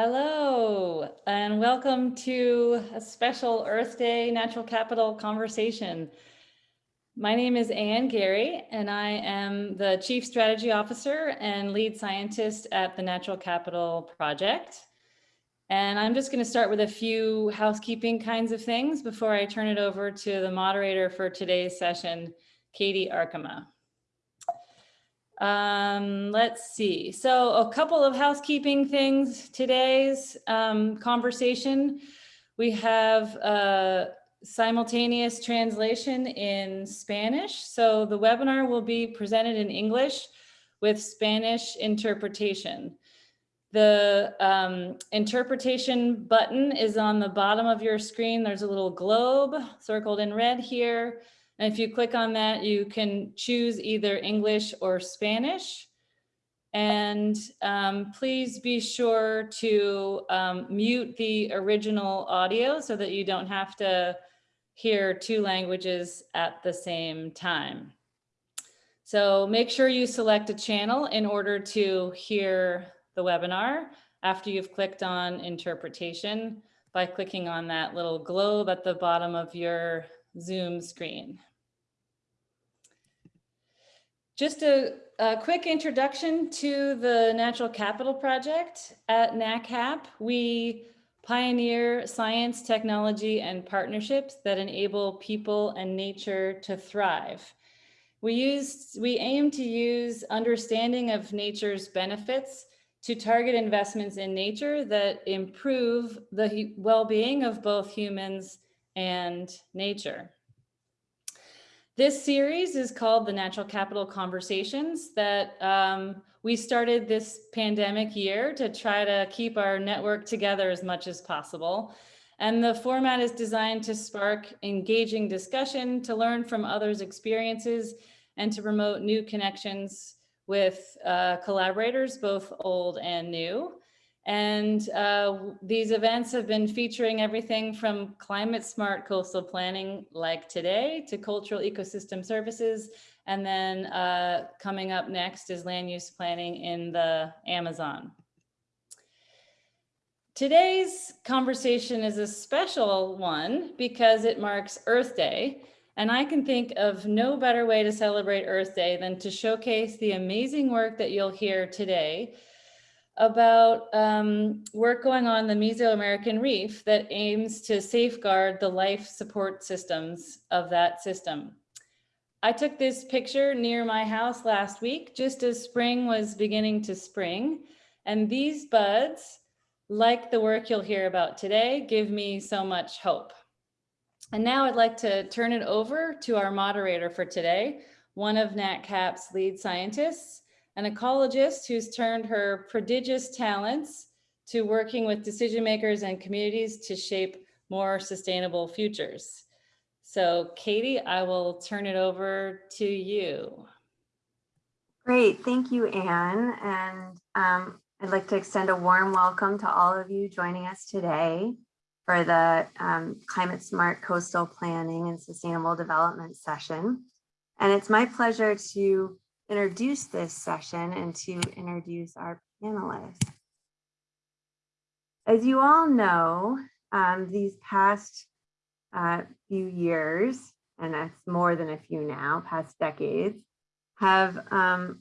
Hello, and welcome to a special Earth Day Natural Capital conversation. My name is Anne Guerry, and I am the Chief Strategy Officer and Lead Scientist at the Natural Capital Project. And I'm just going to start with a few housekeeping kinds of things before I turn it over to the moderator for today's session, Katie Arkema. Um, let's see. So a couple of housekeeping things today's um, conversation. We have a simultaneous translation in Spanish. So the webinar will be presented in English with Spanish interpretation. The um, interpretation button is on the bottom of your screen. There's a little globe circled in red here. And if you click on that, you can choose either English or Spanish. And um, please be sure to um, mute the original audio so that you don't have to hear two languages at the same time. So make sure you select a channel in order to hear the webinar after you've clicked on interpretation by clicking on that little globe at the bottom of your Zoom screen. Just a, a, quick introduction to the Natural Capital Project. At NatCap, we pioneer science, technology, and partnerships that enable people and nature to thrive. We, use, we aim to use understanding of nature's benefits to target investments in nature that improve the well-being of both humans and nature. This series is called the Natural Capital Conversations that um, we started this pandemic year to try to keep our network together as much as possible. And the format is designed to spark engaging discussion, to learn from others' experiences, and to promote new connections with uh, collaborators, both old and new. And uh, these events have been featuring everything from climate smart coastal planning like today to cultural ecosystem services. And then uh, coming up next is land use planning in the Amazon. Today's conversation is a special one because it marks Earth Day. And I can think of no better way to celebrate Earth Day than to showcase the amazing work that you'll hear today about um, work going on the Mesoamerican Reef that aims to safeguard the life support systems of that system. I took this picture near my house last week, just as spring was beginning to spring. And these buds, like the work you'll hear about today, give me so much hope. And now I'd like to turn it over to our moderator for today, one of NatCap's lead scientists, an ecologist who's turned her prodigious talents to working with decision makers and communities to shape more sustainable futures. So Katie, I will turn it over to you. Great, thank you, Anne. And um, I'd like to extend a warm welcome to all of you joining us today for the um, Climate Smart Coastal Planning and Sustainable Development session. And it's my pleasure to introduce this session and to introduce our panelists. As you all know, um, these past uh, few years, and that's more than a few now, past decades, have um,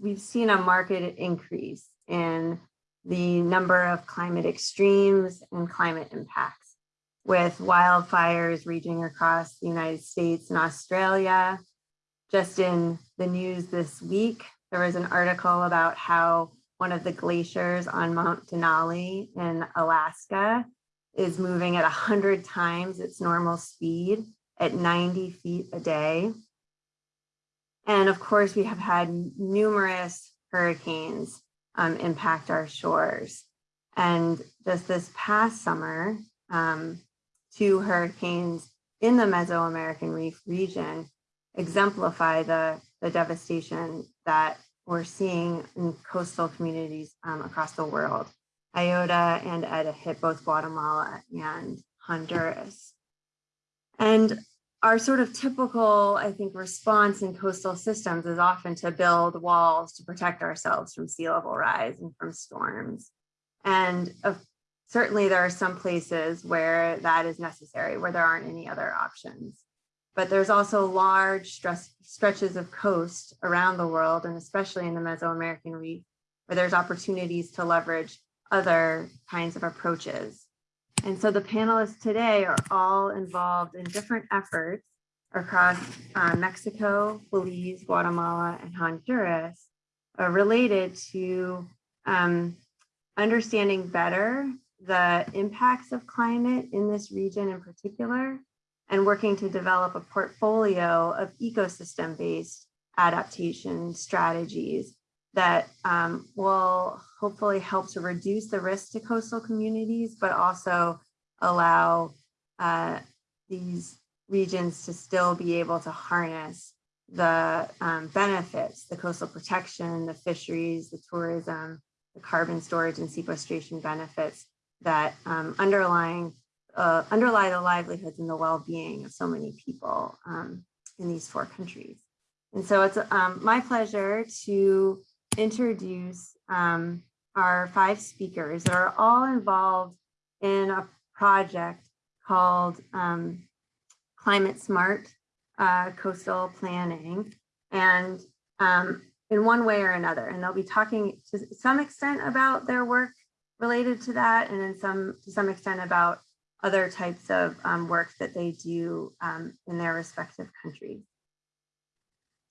we've seen a market increase in the number of climate extremes and climate impacts with wildfires raging across the United States and Australia, just in the news this week, there was an article about how one of the glaciers on Mount Denali in Alaska is moving at 100 times its normal speed at 90 feet a day. And of course, we have had numerous hurricanes um, impact our shores. And just this past summer, um, two hurricanes in the Mesoamerican Reef region exemplify the, the devastation that we're seeing in coastal communities um, across the world. Iota and Eta hit both Guatemala and Honduras. And our sort of typical, I think, response in coastal systems is often to build walls to protect ourselves from sea level rise and from storms. And of- certainly there are some places where that is necessary, where there aren't any other options. But there's also large stress, stretches of coast around the world, and especially in the Mesoamerican reef, where there's opportunities to leverage other kinds of approaches. And so the panelists today are all involved in different efforts across uh, Mexico, Belize, Guatemala, and Honduras uh, related to um, understanding better the impacts of climate in this region in particular, and working to develop a portfolio of ecosystem-based adaptation strategies that um, will hopefully help to reduce the risk to coastal communities, but also allow uh, these regions to still be able to harness the um, benefits, the coastal protection, the fisheries, the tourism, the carbon storage and sequestration benefits that um, underlying uh, underlie the livelihoods and the well-being of so many people um, in these four countries. And so it's um, my pleasure to introduce um, our five speakers that are all involved in a project called um, Climate Smart uh, Coastal Planning. And um, in one way or another, and they'll be talking to some extent about their work related to that, and then some to some extent about other types of um, work that they do um, in their respective countries.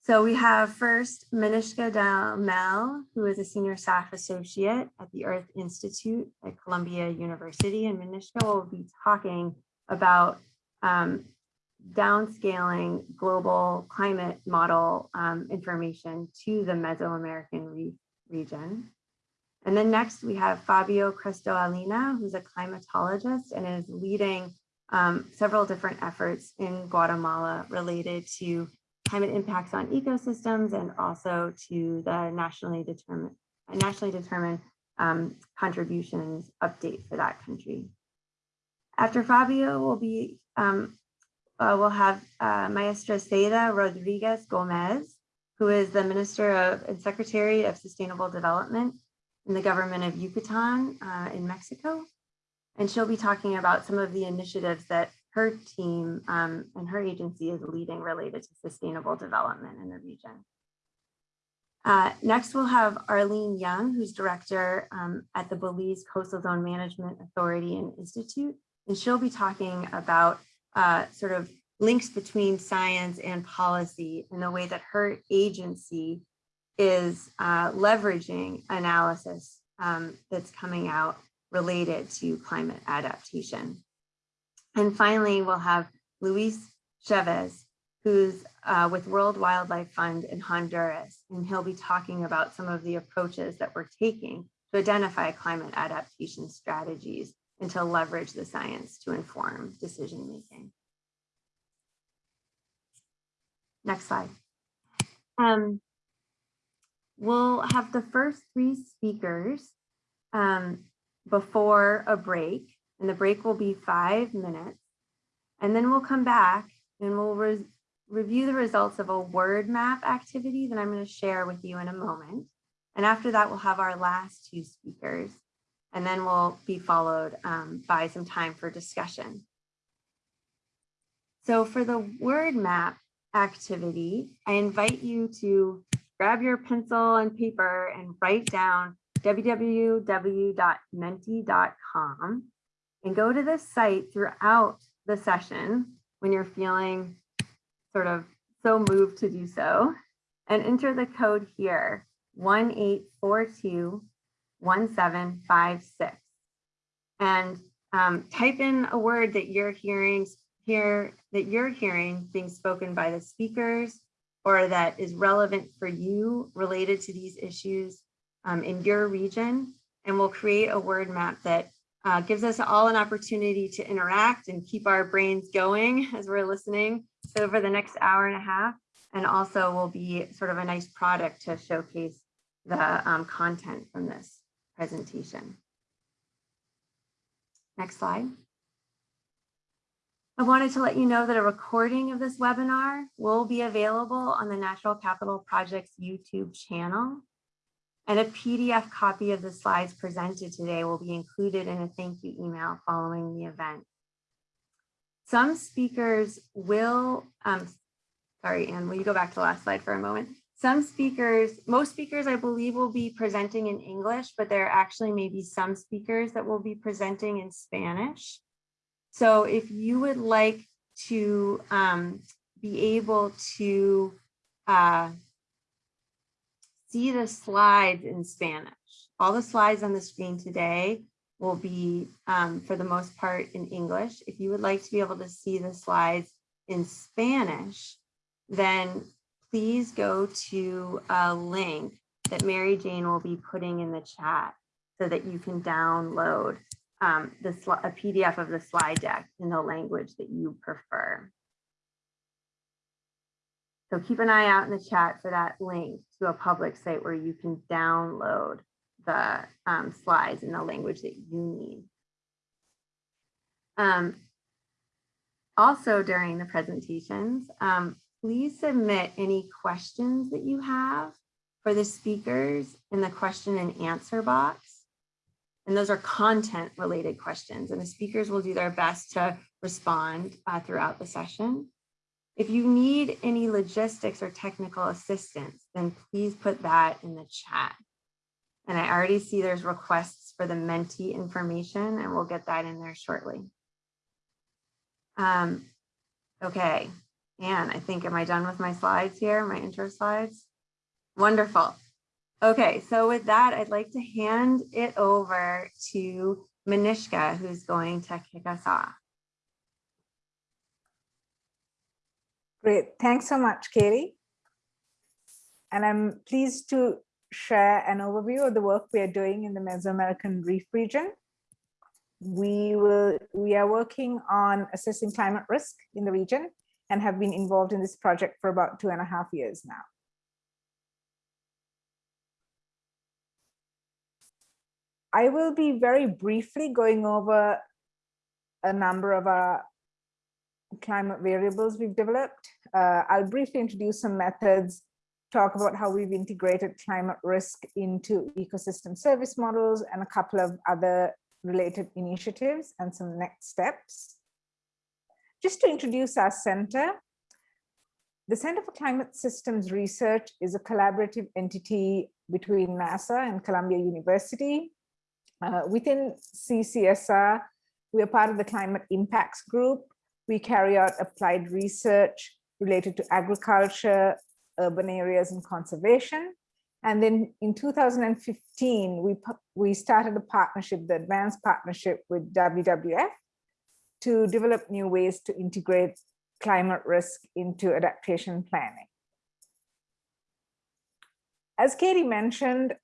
So we have first Manishka De Mel, who is a senior staff associate at the Earth Institute at Columbia University. And Manishka will be talking about um, downscaling global climate model um, information to the Mesoamerican re region. And then next we have Fabio Cresto Aleina, who's a climatologist and is leading um, several different efforts in Guatemala related to climate impacts on ecosystems and also to the nationally determined nationally determined um, contributions update for that country. After Fabio will be, um, uh, we'll have uh, Maestra Sayda Rodriguez Gomez, who is the Minister of and Secretary of Sustainable Development in the government of Yucatan uh, in Mexico. And she'll be talking about some of the initiatives that her team um, and her agency is leading related to sustainable development in the region. Uh, next, we'll have Arlene Young, who's director um, at the Belize Coastal Zone Management Authority and Institute, and she'll be talking about uh, sort of links between science and policy and the way that her agency is uh, leveraging analysis um, that's coming out related to climate adaptation. And finally, we'll have Luis Chavez, who's uh, with World Wildlife Fund in Honduras, and he'll be talking about some of the approaches that we're taking to identify climate adaptation strategies and to leverage the science to inform decision making. Next slide. Um, we'll have the first three speakers um, before a break and the break will be five minutes. And then we'll come back and we'll re review the results of a word map activity that I'm going to share with you in a moment. And after that, we'll have our last two speakers, and then we'll be followed um, by some time for discussion. So for the word map activity, I invite you to grab your pencil and paper and write down www.menti.com and go to this site throughout the session when you're feeling sort of so moved to do so and enter the code here 18421756 and um, type in a word that you're hearing here that you're hearing being spoken by the speakers or that is relevant for you related to these issues um, in your region and we'll create a word map that uh, gives us all an opportunity to interact and keep our brains going as we're listening over the next hour and a half. And also will be sort of a nice product to showcase the um, content from this presentation. Next slide. I wanted to let you know that a recording of this webinar will be available on the Natural Capital Project's YouTube channel. And a PDF copy of the slides presented today will be included in a thank you email following the event. Some speakers will, um, sorry, Anne, will you go back to the last slide for a moment? Some speakers, most speakers, I believe, will be presenting in English, but there actually may be some speakers that will be presenting in Spanish. So if you would like to um, be able to uh, see the slides in Spanish, all the slides on the screen today will be, um, for the most part, in English. If you would like to be able to see the slides in Spanish, then please go to a link that Mary Jane will be putting in the chat so that you can download um, the a PDF of the slide deck in the language that you prefer. So keep an eye out in the chat for that link to a public site where you can download the um, slides in the language that you need. Um, also during the presentations, um, please submit any questions that you have for the speakers in the question and answer box. And those are content related questions and the speakers will do their best to respond uh, throughout the session. If you need any logistics or technical assistance, then please put that in the chat. And I already see there's requests for the Menti information and we'll get that in there shortly. Um, okay, and I think, am I done with my slides here, my intro slides? Wonderful. Okay, so with that, I'd like to hand it over to Manishka, who's going to kick us off. Great, thanks so much, Katie. And I'm pleased to share an overview of the work we are doing in the Mesoamerican Reef region. We will, we are working on assessing climate risk in the region and have been involved in this project for about two and a half years now. I will be very briefly going over a number of our climate variables we've developed. Uh, I'll briefly introduce some methods, talk about how we've integrated climate risk into ecosystem service models and a couple of other related initiatives and some next steps. Just to introduce our center, the Center for Climate Systems Research is a collaborative entity between NASA and Columbia University. Uh, within CCSR, we are part of the Climate Impacts Group. We carry out applied research related to agriculture, urban areas, and conservation. And then in 2015, we, we started a partnership, the Advanced Partnership with WWF, to develop new ways to integrate climate risk into adaptation planning. As Katie mentioned,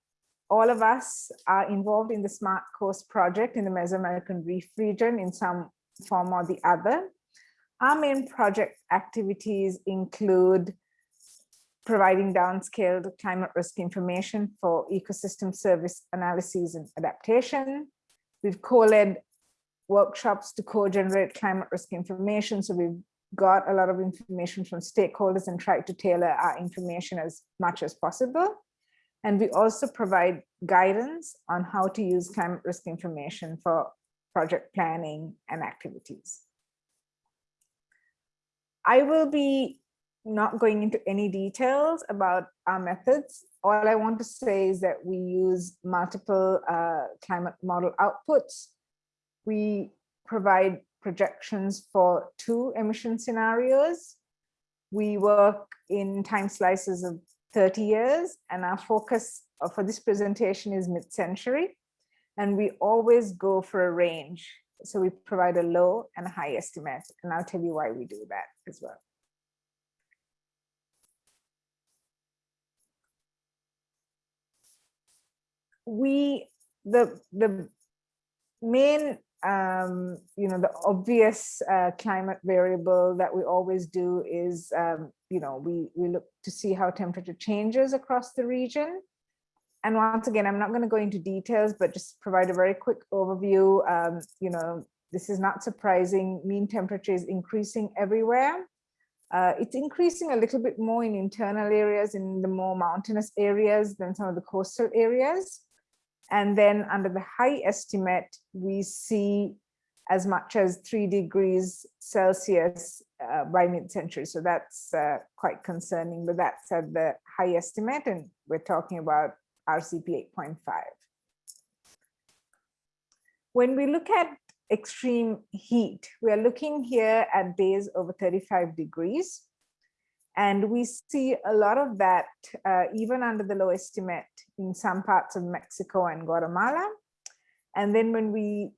all of us are involved in the Smart Coast project in the Mesoamerican Reef region in some form or the other. Our main project activities include providing downscaled climate risk information for ecosystem service analyses and adaptation. We've co-led workshops to co-generate climate risk information. So we've got a lot of information from stakeholders and tried to tailor our information as much as possible. And we also provide guidance on how to use climate risk information for project planning and activities. I will be not going into any details about our methods. All I want to say is that we use multiple uh, climate model outputs. We provide projections for two emission scenarios. We work in time slices of 30 years and our focus uh, for this presentation is mid-century. And we always go for a range. So we provide a low and high estimate, and I'll tell you why we do that as well. We, the, the main, um, you know, the obvious uh, climate variable that we always do is, um, you know, we, we look to see how temperature changes across the region. And once again, I'm not going to go into details, but just provide a very quick overview. Um, you know, this is not surprising. Mean temperature is increasing everywhere. Uh, it's increasing a little bit more in internal areas, in the more mountainous areas than some of the coastal areas. And then under the high estimate, we see as much as three degrees Celsius uh, by mid-century. So that's uh, quite concerning, but that's at the high estimate and we're talking about RCP 8.5. When we look at extreme heat, we are looking here at days over 35 degrees. And we see a lot of that uh, even under the low estimate in some parts of Mexico and Guatemala. And then when we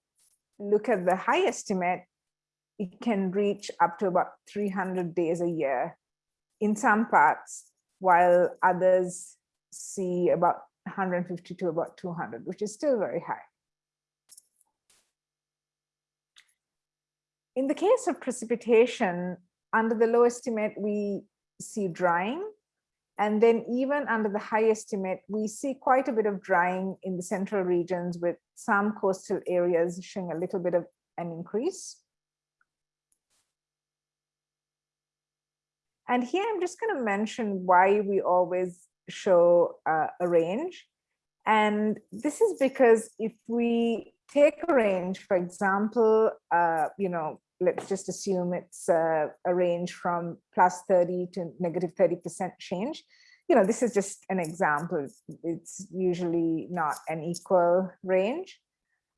look at the high estimate, it can reach up to about 300 days a year in some parts, while others see about 150 to about 200, which is still very high. In the case of precipitation, under the low estimate, we see drying. And then even under the high estimate, we see quite a bit of drying in the central regions with some coastal areas showing a little bit of an increase. And here I'm just going to mention why we always show uh, a range. And this is because if we take a range, for example, uh, you know, let's just assume it's uh, a range from plus 30 to negative 30% change. You know, this is just an example. It's usually not an equal range.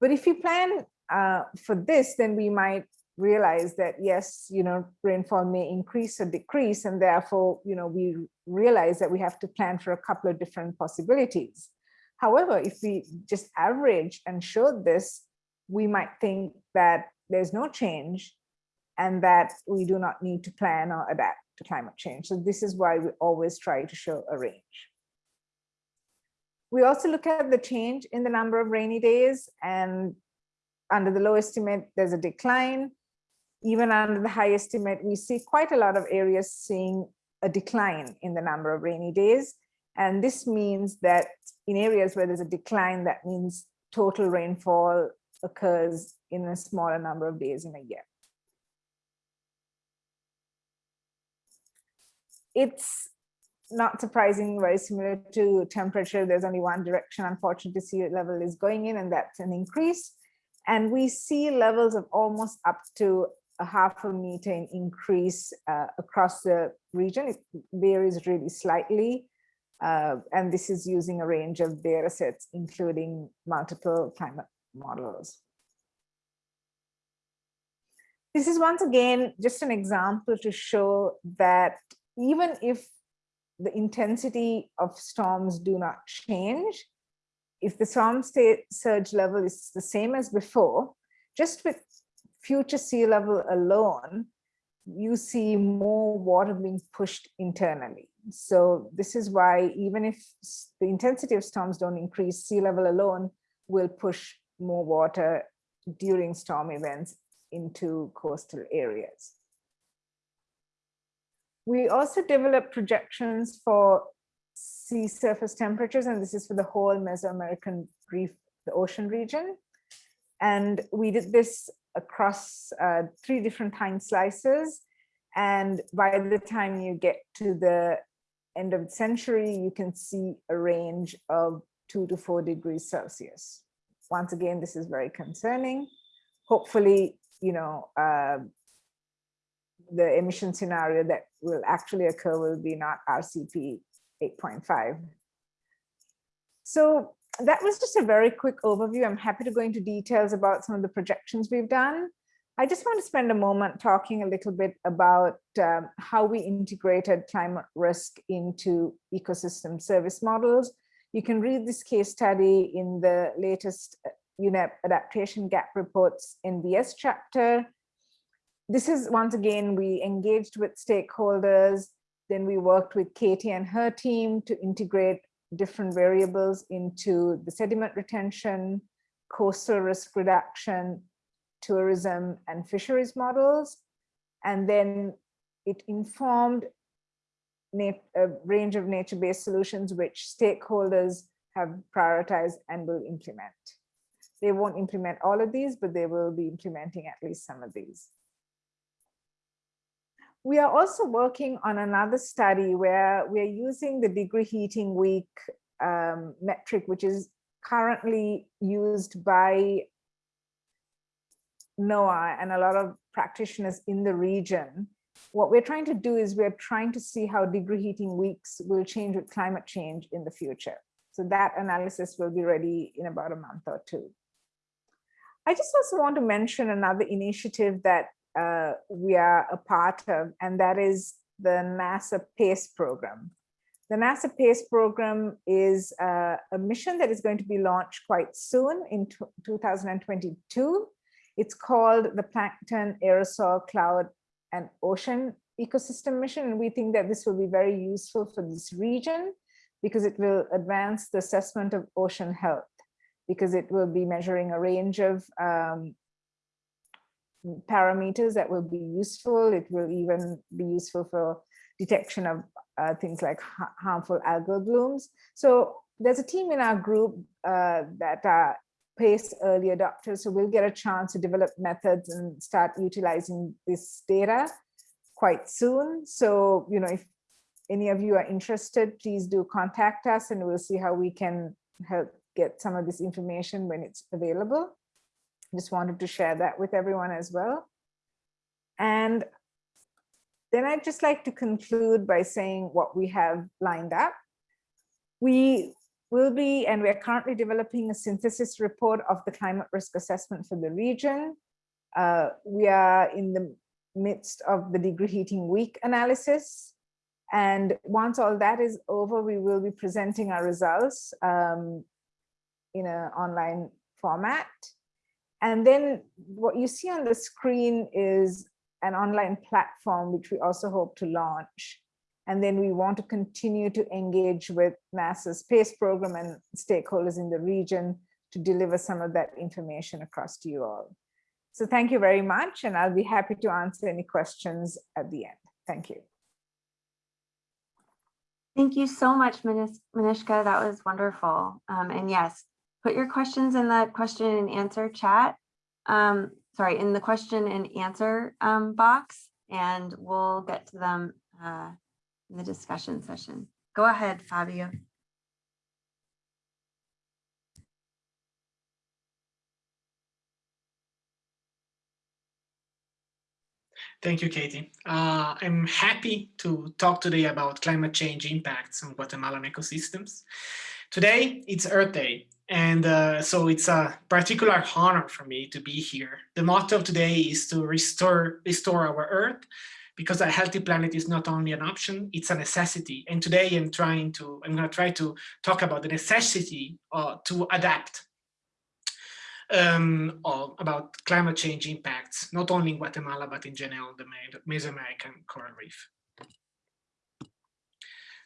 But if you plan uh, for this, then we might realize that yes, you know, rainfall may increase or decrease, and therefore, you know, we realize that we have to plan for a couple of different possibilities. However, if we just average and show this, we might think that there's no change and that we do not need to plan or adapt to climate change. So this is why we always try to show a range. We also look at the change in the number of rainy days and under the low estimate, there's a decline. Even under the high estimate, we see quite a lot of areas seeing a decline in the number of rainy days. And this means that in areas where there's a decline, that means total rainfall occurs in a smaller number of days in a year. It's not surprising, very similar to temperature. There's only one direction, unfortunately, sea level is going in, and that's an increase. And we see levels of almost up to a half a meter in increase uh, across the region. It varies really slightly. Uh, and this is using a range of data sets, including multiple climate models. This is once again just an example to show that even if the intensity of storms do not change, if the storm surge level is the same as before, just with future sea level alone, you see more water being pushed internally. So this is why even if the intensity of storms don't increase, sea level alone will push more water during storm events into coastal areas. We also developed projections for sea surface temperatures, and this is for the whole Mesoamerican reef, the ocean region. And we did this across uh, three different time slices. And by the time you get to the end of the century, you can see a range of two to four degrees Celsius. Once again, this is very concerning. Hopefully, you know, uh, the emission scenario that will actually occur will be not RCP 8.5. So that was just a very quick overview. I'm happy to go into details about some of the projections we've done. I just want to spend a moment talking a little bit about um, how we integrated climate risk into ecosystem service models. You can read this case study in the latest UNEP uh, adaptation gap reports NBS chapter. This is once again, we engaged with stakeholders, then we worked with Katie and her team to integrate different variables into the sediment retention, coastal risk reduction, tourism and fisheries models. And then it informed a range of nature-based solutions which stakeholders have prioritized and will implement. They won't implement all of these, but they will be implementing at least some of these. we are also working on another study where we are using the degree heating week um, metric, which is currently used by NOAA and a lot of practitioners in the region. What we're trying to do is we're trying to see how degree heating weeks will change with climate change in the future. So that analysis will be ready in about a month or two. I just also want to mention another initiative that uh, we are a part of, and that is the NASA PACE program. The NASA PACE program is uh, a mission that is going to be launched quite soon in 2022. It's called the Plankton Aerosol Cloud and Ocean Ecosystem Mission, and we think that this will be very useful for this region because it will advance the assessment of ocean health because it will be measuring a range of um, parameters that will be useful. It will even be useful for detection of uh, things like ha harmful algal blooms. So there's a team in our group uh, that are PACE early adopters, so we'll get a chance to develop methods and start utilizing this data quite soon. So, you know, if any of you are interested, please do contact us and we'll see how we can help get some of this information when it's available. Just wanted to share that with everyone as well. And then I'd just like to conclude by saying what we have lined up. We will be, and we're currently developing a synthesis report of the climate risk assessment for the region. Uh, we are in the midst of the degree heating week analysis. And once all that is over, we will be presenting our results um, in an online format. And then what you see on the screen is an online platform, which we also hope to launch. And then we want to continue to engage with NASA's PACE program and stakeholders in the region to deliver some of that information across to you all. So thank you very much, and I'll be happy to answer any questions at the end. Thank you. Thank you so much, Manishka. That was wonderful. Um, and yes, put your questions in the question and answer chat. Um, sorry, in the question and answer um, box, and we'll get to them uh, in the discussion session. Go ahead, Fabio. Thank you, Katie. Uh, I'm happy to talk today about climate change impacts on Guatemalan ecosystems. Today, it's Earth Day, and uh, so it's a particular honor for me to be here. The motto of today is to restore, restore our Earth because a healthy planet is not only an option, it's a necessity. And today I'm trying to, I'm gonna try to talk about the necessity uh, to adapt um, about climate change impacts, not only in Guatemala, but in general, the Mesoamerican coral reef.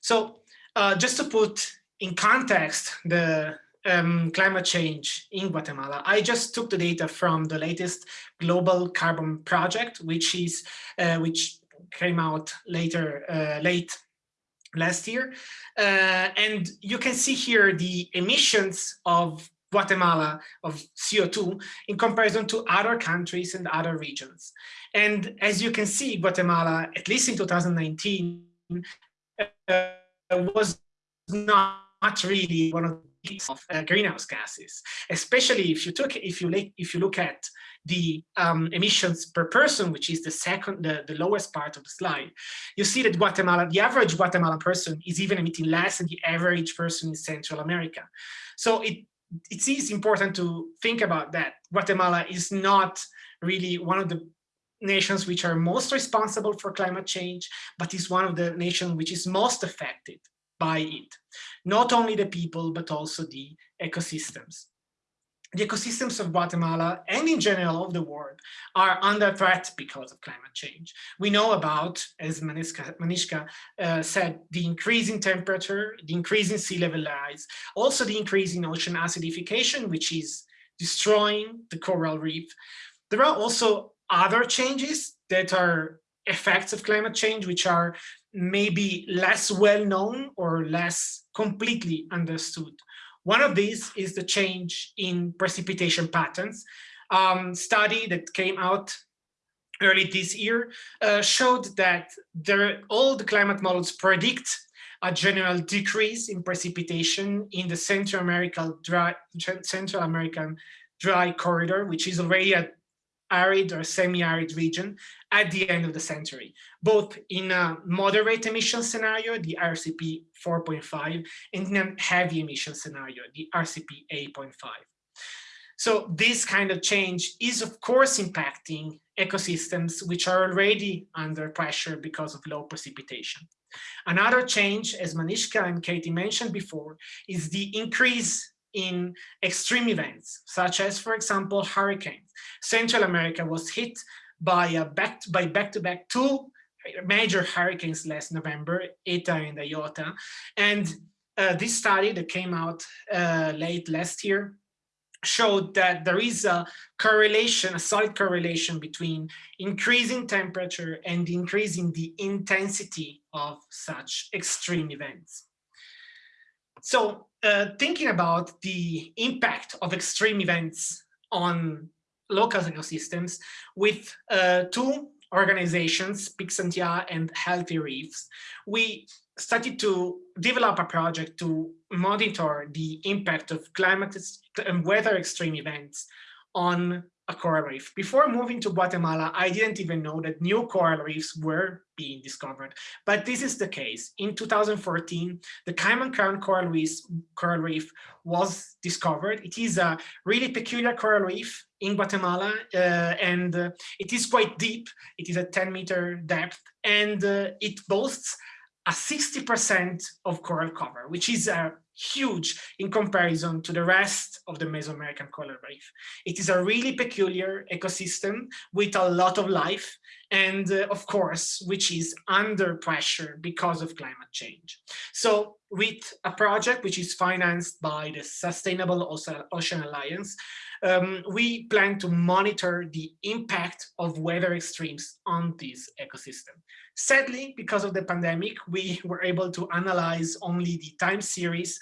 So uh, just to put in context the um, climate change in Guatemala. I just took the data from the latest Global Carbon Project, which is uh, which came out later, uh, late last year. Uh, and you can see here the emissions of Guatemala of CO2 in comparison to other countries and other regions. And as you can see, Guatemala, at least in 2019, uh, was not really one of of uh, greenhouse gases, especially if you took if you if you look at the um, emissions per person, which is the second, the, the lowest part of the slide, you see that Guatemala, the average Guatemalan person is even emitting less than the average person in Central America. So it it is important to think about that. Guatemala is not really one of the nations which are most responsible for climate change, but is one of the nations which is most affected by it. Not only the people, but also the ecosystems. The ecosystems of Guatemala and in general of the world are under threat because of climate change. We know about, as Manishka, Manishka uh, said, the increase in temperature, the increase in sea level rise, also the increase in ocean acidification, which is destroying the coral reef. There are also other changes that are effects of climate change, which are maybe less well known or less completely understood. One of these is the change in precipitation patterns. Um, study that came out early this year uh, showed that the climate models predict a general decrease in precipitation in the Central dry, Central American dry corridor, which is already a arid or semi-arid region at the end of the century, both in a moderate emission scenario, the RCP 4.5, and in a heavy emission scenario, the RCP 8.5. So this kind of change is of course impacting ecosystems which are already under pressure because of low precipitation. Another change, as Manishka and Katie mentioned before, is the increase in extreme events, such as, for example, hurricanes. Central America was hit by a back by back-to-back -back two major hurricanes last November, Eta and Iota. And uh, this study that came out uh, late last year showed that there is a correlation, a solid correlation between increasing temperature and increasing the intensity of such extreme events. So uh, thinking about the impact of extreme events on local ecosystems with uh, two organizations, Pixantia and Healthy Reefs, we started to develop a project to monitor the impact of climate and weather extreme events on a coral reef. Before moving to Guatemala, I didn't even know that new coral reefs were being discovered, but this is the case. In 2014, the Cayman Crown coral reef, coral reef was discovered. It is a really peculiar coral reef in Guatemala, uh, and uh, it is quite deep. It is a 10 meter depth, and uh, it boasts a 60% of coral cover, which is a huge in comparison to the rest of the Mesoamerican coral reef. It is a really peculiar ecosystem with a lot of life and uh, of course, which is under pressure because of climate change. So with a project which is financed by the Sustainable Ocean Alliance, um, we plan to monitor the impact of weather extremes on this ecosystem. Sadly, because of the pandemic, we were able to analyze only the time series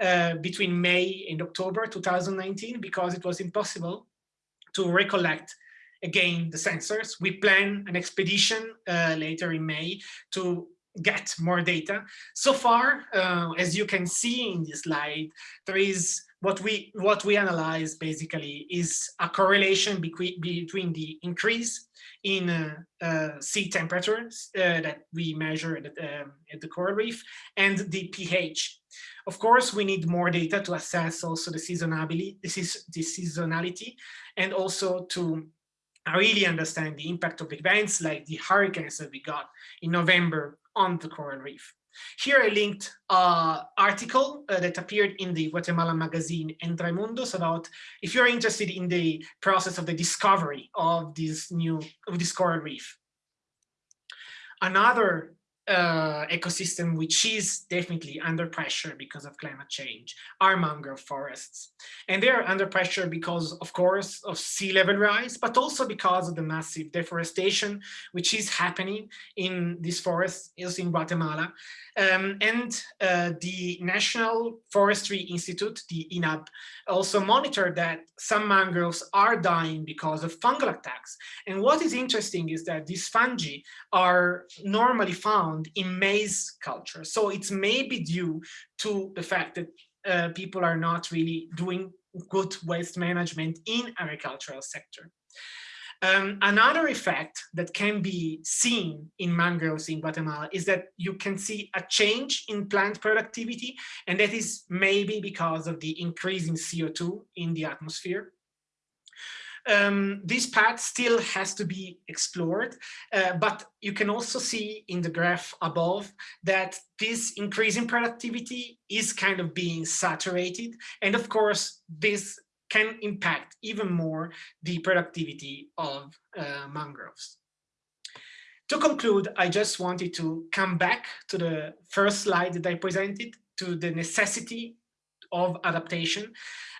uh, between May and October 2019 because it was impossible to recollect again the sensors. We plan an expedition uh, later in May to get more data. So far, uh, as you can see in this slide, there is what we what we analyze basically is a correlation between between the increase in uh, uh, sea temperatures uh, that we measure at, um, at, the coral reef and the pH. Of course, we need more data to assess also the seasonality, this is the seasonality, and also to really understand the impact of events like the hurricanes that we got in November on the coral reef. Here I linked an article uh, that appeared in the Guatemalan magazine Entre Mundos about if you're interested in the process of the discovery of this new of this coral reef. Another uh, ecosystem which is definitely under pressure because of climate change are mangrove forests. And they are under pressure because, of course, of sea level rise, but also because of the massive deforestation which is happening in these forests, is in Guatemala. Um, and uh, the National Forestry Institute, the INAB, also monitored that some mangroves are dying because of fungal attacks. And what is interesting is that these fungi are normally found in maize culture. So it's maybe due to the fact that uh, people are not really doing good waste management in agricultural sector. Um, another effect that can be seen in mangroves in Guatemala is that you can see a change in plant productivity, and that is maybe because of the increase in CO2 in the atmosphere. Um, this path still has to be explored, uh, but you can also see in the graph above that this increase in productivity is kind of being saturated. And of course, this can impact even more the productivity of uh, mangroves. To conclude, I just wanted to come back to the first slide that I presented to the necessity of adaptation.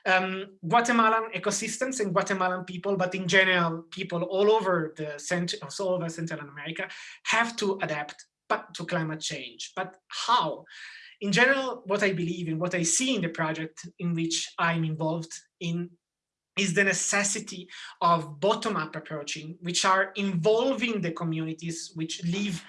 Um, Guatemalan ecosystems and Guatemalan people, but in general, people all over the center, all over Central America have to adapt to climate change. But how? in general, what I believe in, what I see in the project in which I'm involved in, is the necessity of bottom-up approaching, which are involving the communities which live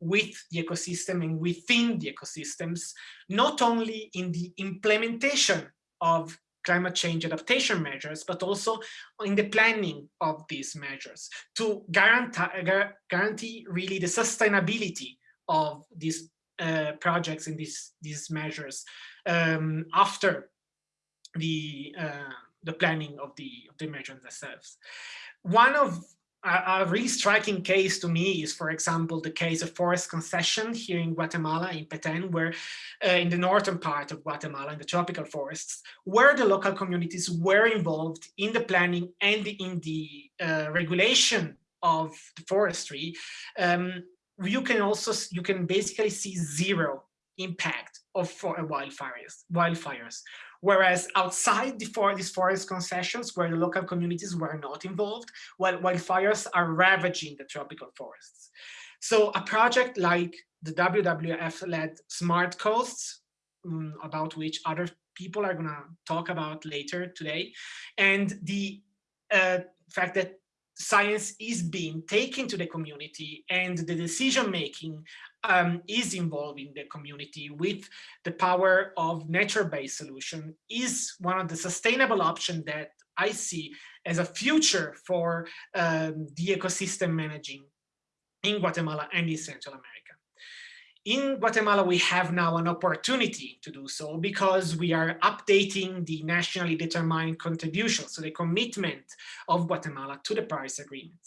with the ecosystem and within the ecosystems, not only in the implementation of climate change adaptation measures, but also in the planning of these measures to guarantee, really the sustainability of these uh, projects and these, these measures um, after the, uh, the planning of the, of the measures themselves. One of a, a, really striking case to me is, for example, the case of forest concession here in Guatemala, in Petén, where uh, in the northern part of Guatemala, in the tropical forests, where the local communities were involved in the planning and in the uh, regulation of the forestry, um, you can also, you can basically see zero impact of wildfires, wildfires. Whereas outside the for these forest concessions, where the local communities were not involved, wildfires are ravaging the tropical forests. So a project like the WWF-led Smart Coasts, um, about which other people are gonna talk about later today, and the uh, fact that science is being taken to the community and the decision making um, is involving the community with the power of nature-based solution is one of the sustainable options that I see as a future for um, the ecosystem managing in Guatemala and in Central America. In Guatemala, we have now an opportunity to do so because we are updating the nationally determined contribution, so the commitment of Guatemala to the Paris Agreement.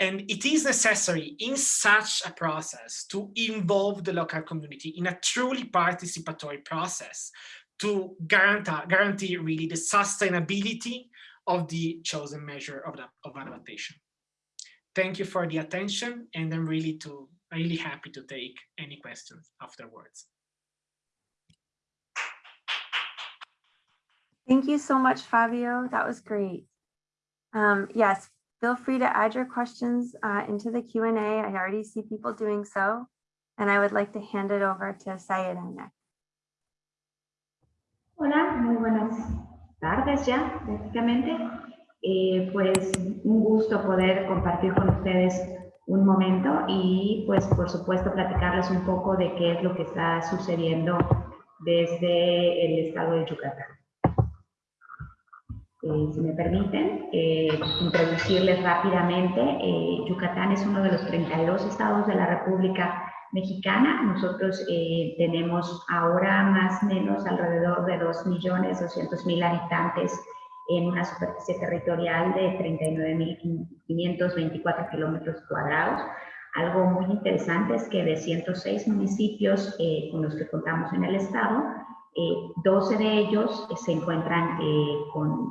And it is necessary in such a process to involve the local community in a truly participatory process to guarantee, guarantee really the sustainability of the chosen measure of, the, of adaptation. Thank you for the attention, and I'm really, to, really happy to take any questions afterwards. Thank you so much, Fabio. That was great. Um, yes, Feel free to add your questions uh, into the Q&A. I already see people doing so. And I would like to hand it over to Sayda next. Hola, muy buenas tardes ya, prácticamente. Eh, pues un gusto poder compartir con ustedes un momento y pues por supuesto platicarles un poco de qué es lo que está sucediendo desde el estado de Yucatán. Eh, si me permiten, eh, introducirles rápidamente. Eh, Yucatán es uno de los 32 estados de la República Mexicana. Nosotros tenemos ahora más o menos alrededor de 2.200.000 habitantes en una superficie territorial de 39.524 kilómetros cuadrados. Algo muy interesante es que de 106 municipios con los que contamos en el estado, 12 eh, de ellos eh, se encuentran eh, con,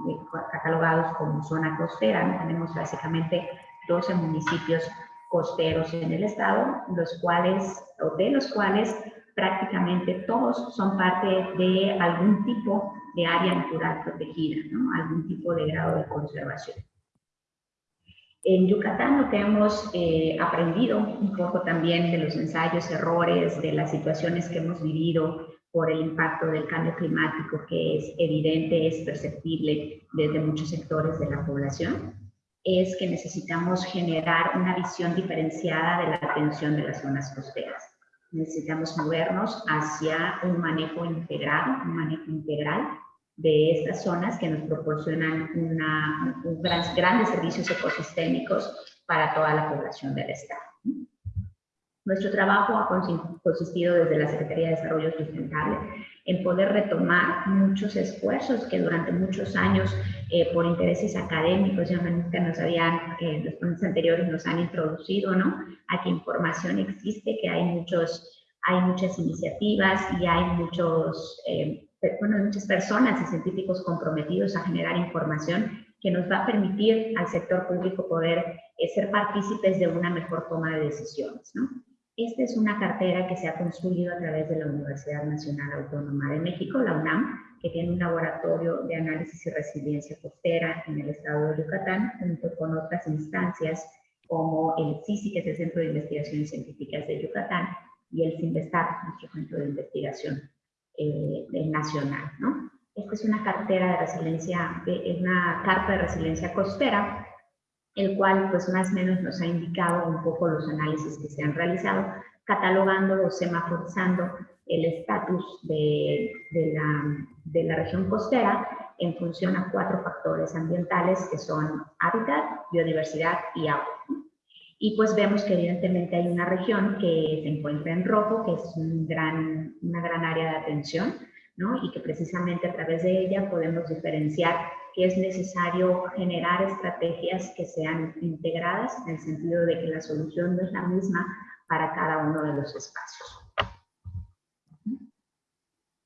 catalogados como zona costera. Tenemos básicamente 12 municipios costeros en el estado, los cuales, o de los cuales prácticamente todos son parte de algún tipo de área natural protegida, algún tipo de grado de conservación. En Yucatán lo que hemos aprendido un poco también de los ensayos, errores, de las situaciones que hemos vivido por el impacto del cambio climático que es evidente, es perceptible desde muchos sectores de la población, es que necesitamos generar una visión diferenciada de la atención de las zonas costeras. Necesitamos movernos hacia un manejo integrado, un manejo integral de estas zonas que nos proporcionan una, grandes servicios ecosistémicos para toda la población del Estado. Nuestro trabajo ha consistido desde la Secretaría de Desarrollo Sustentable en poder retomar muchos esfuerzos que durante muchos años, eh, por intereses académicos, ya que nos habían, en los ponentes anteriores nos han introducido, ¿no? A que información existe, que hay, muchos, hay muchas iniciativas y hay muchos, eh, bueno, muchas personas y científicos comprometidos a generar información que nos va a permitir al sector público poder eh, ser partícipes de una mejor toma de decisiones, ¿no? Esta es una cartera que se ha construido a través de la Universidad Nacional Autónoma de México, la UNAM, que tiene un laboratorio de análisis y resiliencia costera en el estado de Yucatán, junto con otras instancias como el CICI, que es el Centro de Investigaciones Científicas de Yucatán, y el CINVESTAR, nuestro centro de investigación eh, nacional. ¿no? Esta es una cartera de resiliencia, es una carta de resiliencia costera, el cual pues más o menos nos ha indicado un poco los análisis que se han realizado, catalogando o semaforizando el estatus de, de, la, de la región costera en función a cuatro factores ambientales que son hábitat, biodiversidad y agua. Y pues vemos que evidentemente hay una región que se encuentra en rojo, que es un gran, una gran área de atención, ¿no? Y que precisamente a través de ella podemos diferenciar que es necesario generar estrategias que sean integradas en el sentido de que la solución no es la misma para cada uno de los espacios.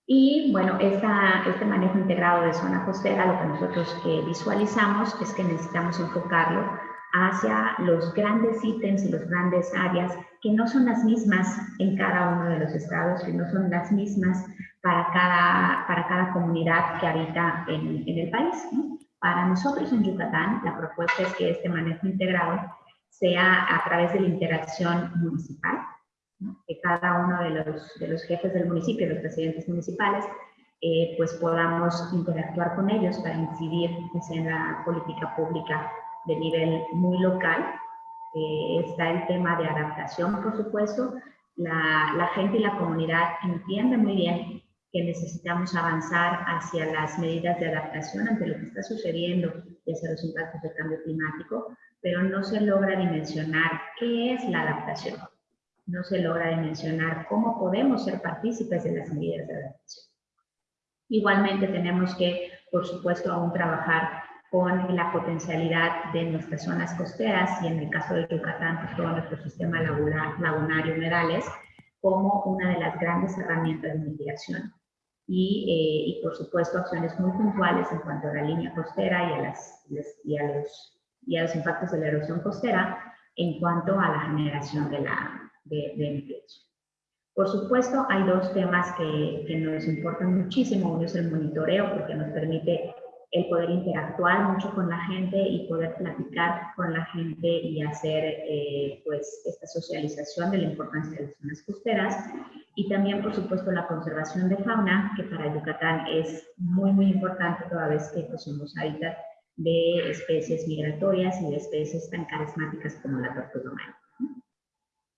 Y bueno, esta, este manejo integrado de zona costera, lo que nosotros eh, visualizamos es que necesitamos enfocarlo hacia los grandes ítems y los grandes áreas que no son las mismas en cada uno de los estados, que no son las mismas para cada, para cada comunidad que habita en, el país. Para nosotros en Yucatán, la propuesta es que este manejo integrado sea a través de la interacción municipal, que cada uno de los, de los jefes del municipio, los presidentes municipales, eh, pues podamos interactuar con ellos para incidir pues, en la política pública de nivel muy local. Eh, está el tema de adaptación, por supuesto. La, la gente y la comunidad entienden muy bien que necesitamos avanzar hacia las medidas de adaptación ante lo que está sucediendo y hacia los impactos del cambio climático, pero no se logra dimensionar qué es la adaptación no se logra dimensionar cómo podemos ser partícipes de las medidas de adaptación. Igualmente tenemos que, por supuesto, aún trabajar con la potencialidad de nuestras zonas costeras y en el caso de Yucatán, pues, todo nuestro sistema lagunar, y humedales como una de las grandes herramientas de mitigación. Y, eh, y, por supuesto acciones muy puntuales en cuanto a la línea costera y a, las, y a, los, y a los impactos de la erosión costera en cuanto a la generación de la, de, de Por supuesto, hay dos temas que, que, nos importan muchísimo. Uno es el monitoreo, porque nos permite el poder interactuar mucho con la gente y poder platicar con la gente y hacer eh, pues esta socialización de la importancia de las zonas costeras. Y también, por supuesto, la conservación de fauna, que para Yucatán es muy, muy importante toda vez que pues, somos hábitat de especies migratorias y de especies tan carismáticas como la tortuga humana.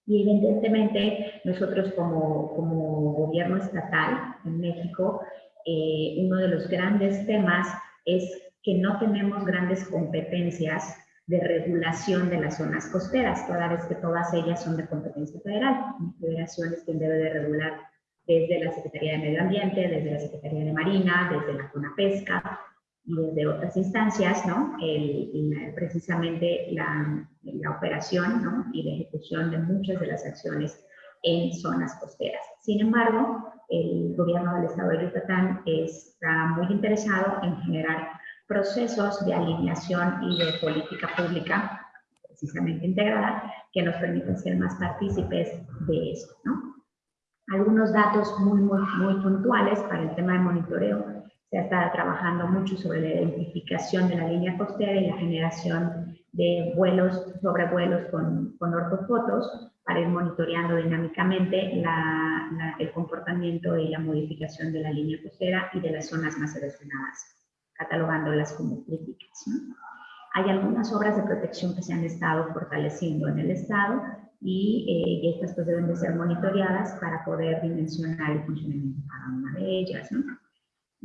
Y evidentemente nosotros como, como gobierno estatal en México, eh, uno de los grandes temas es que no tenemos grandes competencias de regulación de las zonas costeras, toda vez que todas ellas son de competencia federal. La federación es quien debe de regular desde la Secretaría de Medio Ambiente, desde la Secretaría de Marina, desde la Zona Pesca, y desde otras instancias, ¿no? El, precisamente la, la operación ¿no? y la ejecución de muchas de las acciones en zonas costeras. Sin embargo, el gobierno del estado de Yucatán está muy interesado en generar procesos de alineación y de política pública precisamente integrada que nos permitan ser más partícipes de eso. ¿no? Algunos datos muy, muy, muy puntuales para el tema de monitoreo se estado trabajando mucho sobre la identificación de la línea costera y la generación de vuelos, sobrevuelos con, con ortofotos para ir monitoreando dinámicamente la, el comportamiento y la modificación de la línea costera y de las zonas más erosionadas, catalogándolas como críticas. Hay algunas obras de protección que se han estado fortaleciendo en el Estado y, eh, y estas pues deben de ser monitoreadas para poder dimensionar el funcionamiento de cada una de ellas. ¿no?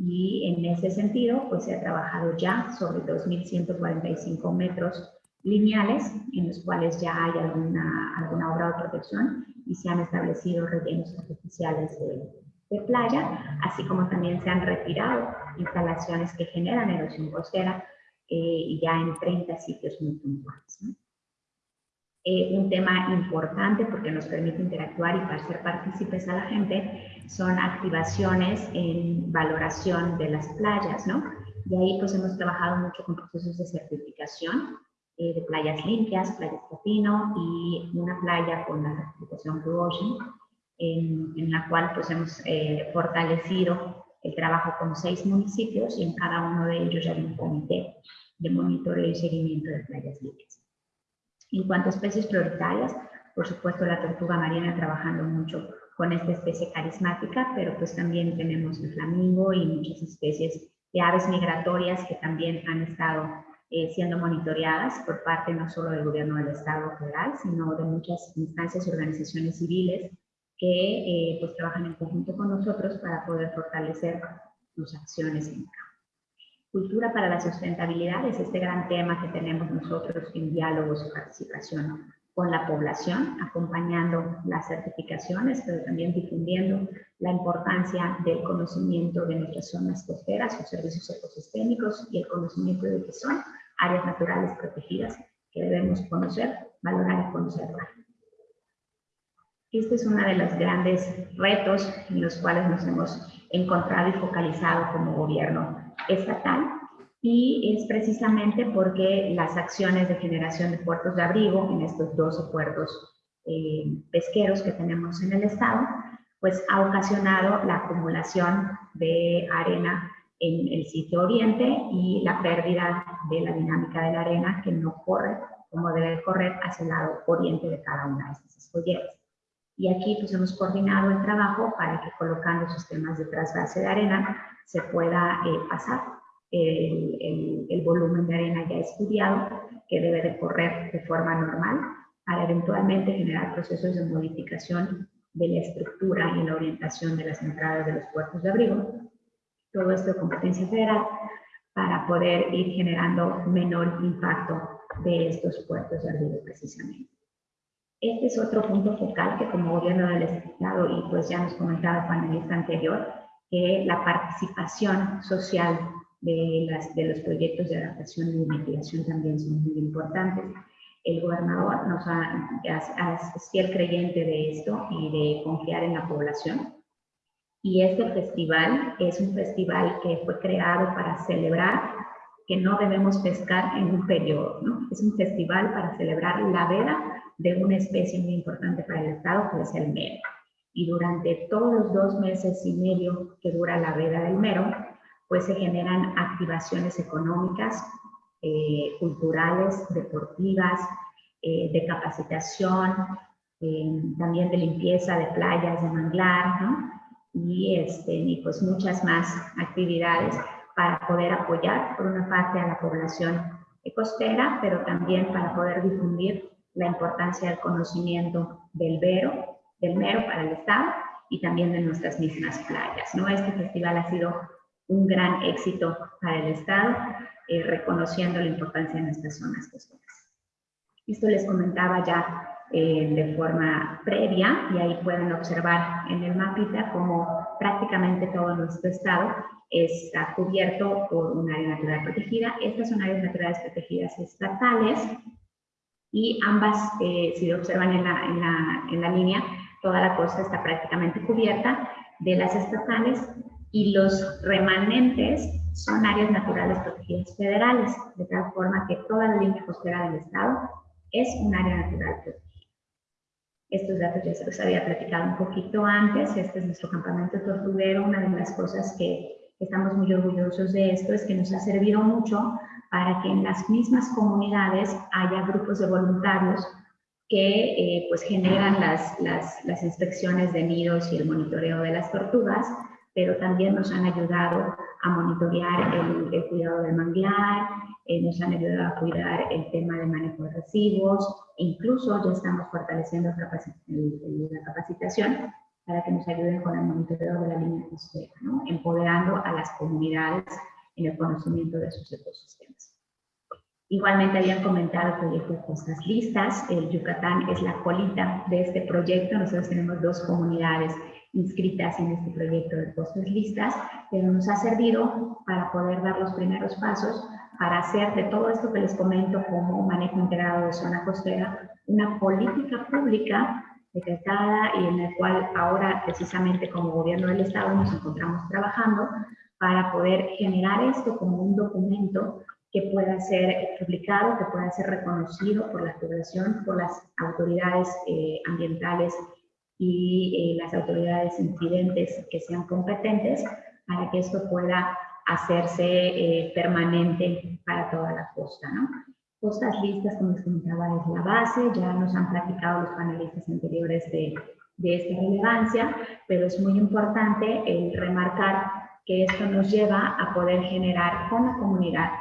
y en ese sentido pues se ha trabajado ya sobre 2.145 metros lineales en los cuales ya hay alguna, alguna obra de protección y se han establecido rellenos artificiales de, de playa, así como también se han retirado instalaciones que generan erosión costera eh, ya en 30 sitios muy puntuales. ¿no? Eh, un tema importante porque nos permite interactuar y ser partícipes a la gente son activaciones en valoración de las playas, ¿no? Y ahí pues hemos trabajado mucho con procesos de certificación eh, de playas limpias, playas Capino y una playa con la certificación Blue Ocean, en, la cual pues hemos eh, fortalecido el trabajo con seis municipios y en cada uno de ellos hay un comité de monitoreo y seguimiento de playas limpias. En cuanto a especies prioritarias, por supuesto la tortuga marina trabajando mucho con esta especie carismática, pero pues también tenemos el flamingo y muchas especies de aves migratorias que también han estado eh, siendo monitoreadas por parte no solo del gobierno del Estado federal, sino de muchas instancias y organizaciones civiles que eh, pues trabajan en conjunto con nosotros para poder fortalecer sus acciones en campo. Cultura para la sustentabilidad es este gran tema que tenemos nosotros en diálogos y participación con la población, acompañando las certificaciones, pero también difundiendo la importancia del conocimiento de nuestras zonas costeras, sus servicios ecosistémicos y el conocimiento de que son áreas naturales protegidas que debemos conocer, valorar y conservar. Este es uno de los grandes retos en los cuales nos hemos encontrado y focalizado como gobierno estatal y es precisamente porque las acciones de generación de puertos de abrigo en estos 12 puertos eh, pesqueros que tenemos en el estado, pues ha ocasionado la acumulación de arena en el sitio oriente y la pérdida de la dinámica de la arena que no corre como debe correr hacia el lado oriente de cada una de estas escolleras. Y aquí pues hemos coordinado el trabajo para que colocando sistemas de trasvase de arena se pueda eh, pasar el, el, el, volumen de arena ya estudiado que debe de correr de forma normal para eventualmente generar procesos de modificación de la estructura y la orientación de las entradas de los puertos de abrigo. Todo esto de competencia federal para poder ir generando menor impacto de estos puertos de abrigo precisamente. Este es otro punto focal que como gobierno del Estado, y pues ya nos comentaba el panelista anterior, que la participación social de, las, de los proyectos de adaptación y mitigación también son muy importantes. El gobernador nos ha, es fiel creyente de esto y de confiar en la población. Y este festival es un festival que fue creado para celebrar que no debemos pescar en un periodo, ¿no? Es un festival para celebrar la veda de una especie muy importante para el Estado, que es el mero. Y durante todos los dos meses y medio que dura la veda del mero, pues se generan activaciones económicas, eh, culturales, deportivas, eh, de capacitación, eh, también de limpieza de playas, de manglar. Y, este, pues muchas más actividades para poder apoyar, por una parte, a la población costera, pero también para poder difundir la importancia del conocimiento del vero, del mero para el Estado y también de nuestras mismas playas. ¿no? Este festival ha sido un gran éxito para el Estado, eh, reconociendo la importancia de nuestras zonas costeras. Esto les comentaba ya eh, de forma previa y ahí pueden observar en el mapita como prácticamente todo nuestro estado está cubierto por un área natural protegida. Estas son áreas naturales protegidas estatales y ambas, eh, si observan en la, en, la, en la línea, toda la costa está prácticamente cubierta de las estatales y los remanentes son áreas naturales protegidas federales, de tal forma que toda la línea costera del estado es un área natural protegida. Estos datos ya se los había platicado un poquito antes, este es nuestro campamento tortuguero, una de las cosas que estamos muy orgullosos de esto es que nos ha servido mucho para que en las mismas comunidades haya grupos de voluntarios que eh, pues generan las, las, las, inspecciones de nidos y el monitoreo de las tortugas, pero también nos han ayudado a monitorear el, el cuidado del manglar, eh, nos han ayudado a cuidar el tema de manejo de residuos, e incluso ya estamos fortaleciendo la capacitación para que nos ayuden con el monitoreo de la línea costera, ¿no? empoderando a las comunidades en el conocimiento de sus ecosistemas. Igualmente habían comentado el proyecto de costas listas, el Yucatán es la colita de este proyecto, nosotros tenemos dos comunidades inscritas en este proyecto de costas listas, pero nos ha servido para poder dar los primeros pasos para hacer de todo esto que les comento como manejo integrado de zona costera una política pública decretada y en el cual ahora precisamente como gobierno del estado nos encontramos trabajando para poder generar esto como un documento que pueda ser publicado, que pueda ser reconocido por la población, por las autoridades eh, ambientales y eh, las autoridades incidentes que sean competentes para que esto pueda hacerse eh, permanente para toda la costa. ¿no? Costas listas, como les comentaba, es la base, ya nos han platicado los panelistas anteriores de, de esta relevancia, pero es muy importante el remarcar que esto nos lleva a poder generar con la comunidad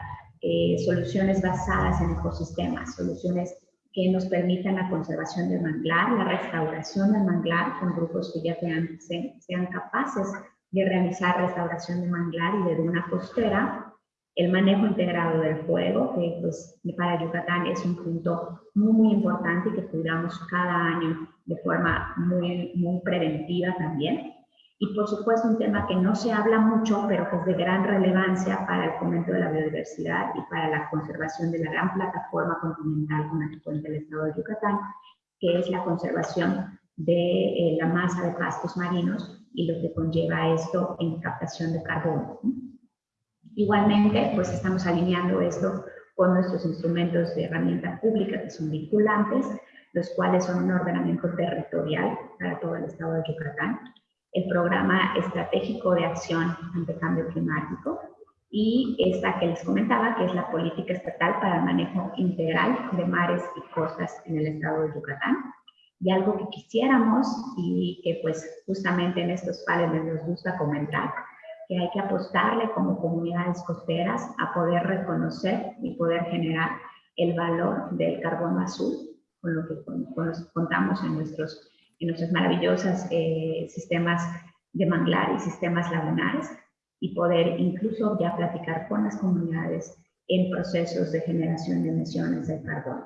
eh, soluciones basadas en ecosistemas, soluciones que nos permitan la conservación del manglar, la restauración del manglar con grupos que ya sean, sean capaces de realizar restauración de manglar y de duna costera, el manejo integrado del fuego, que pues para Yucatán es un punto muy, muy importante que cuidamos cada año de forma muy, muy preventiva también. Y por supuesto un tema que no se habla mucho, pero que es de gran relevancia para el fomento de la biodiversidad y para la conservación de la gran plataforma continental con la que cuenta el estado de Yucatán, que es la conservación de eh, la masa de pastos marinos y lo que conlleva esto en captación de carbono. Igualmente, pues estamos alineando esto con nuestros instrumentos de herramienta pública que son vinculantes, los cuales son un ordenamiento territorial para todo el estado de Yucatán, el programa estratégico de acción ante cambio climático y esta que les comentaba, que es la política estatal para el manejo integral de mares y costas en el estado de Yucatán. Y algo que quisiéramos y que pues justamente en estos paneles nos gusta comentar, que hay que apostarle como comunidades costeras a poder reconocer y poder generar el valor del carbono azul con lo que contamos en nuestros, en nuestros maravillosos eh, sistemas de manglar y sistemas lagunares y poder incluso ya platicar con las comunidades en procesos de generación de emisiones de carbono.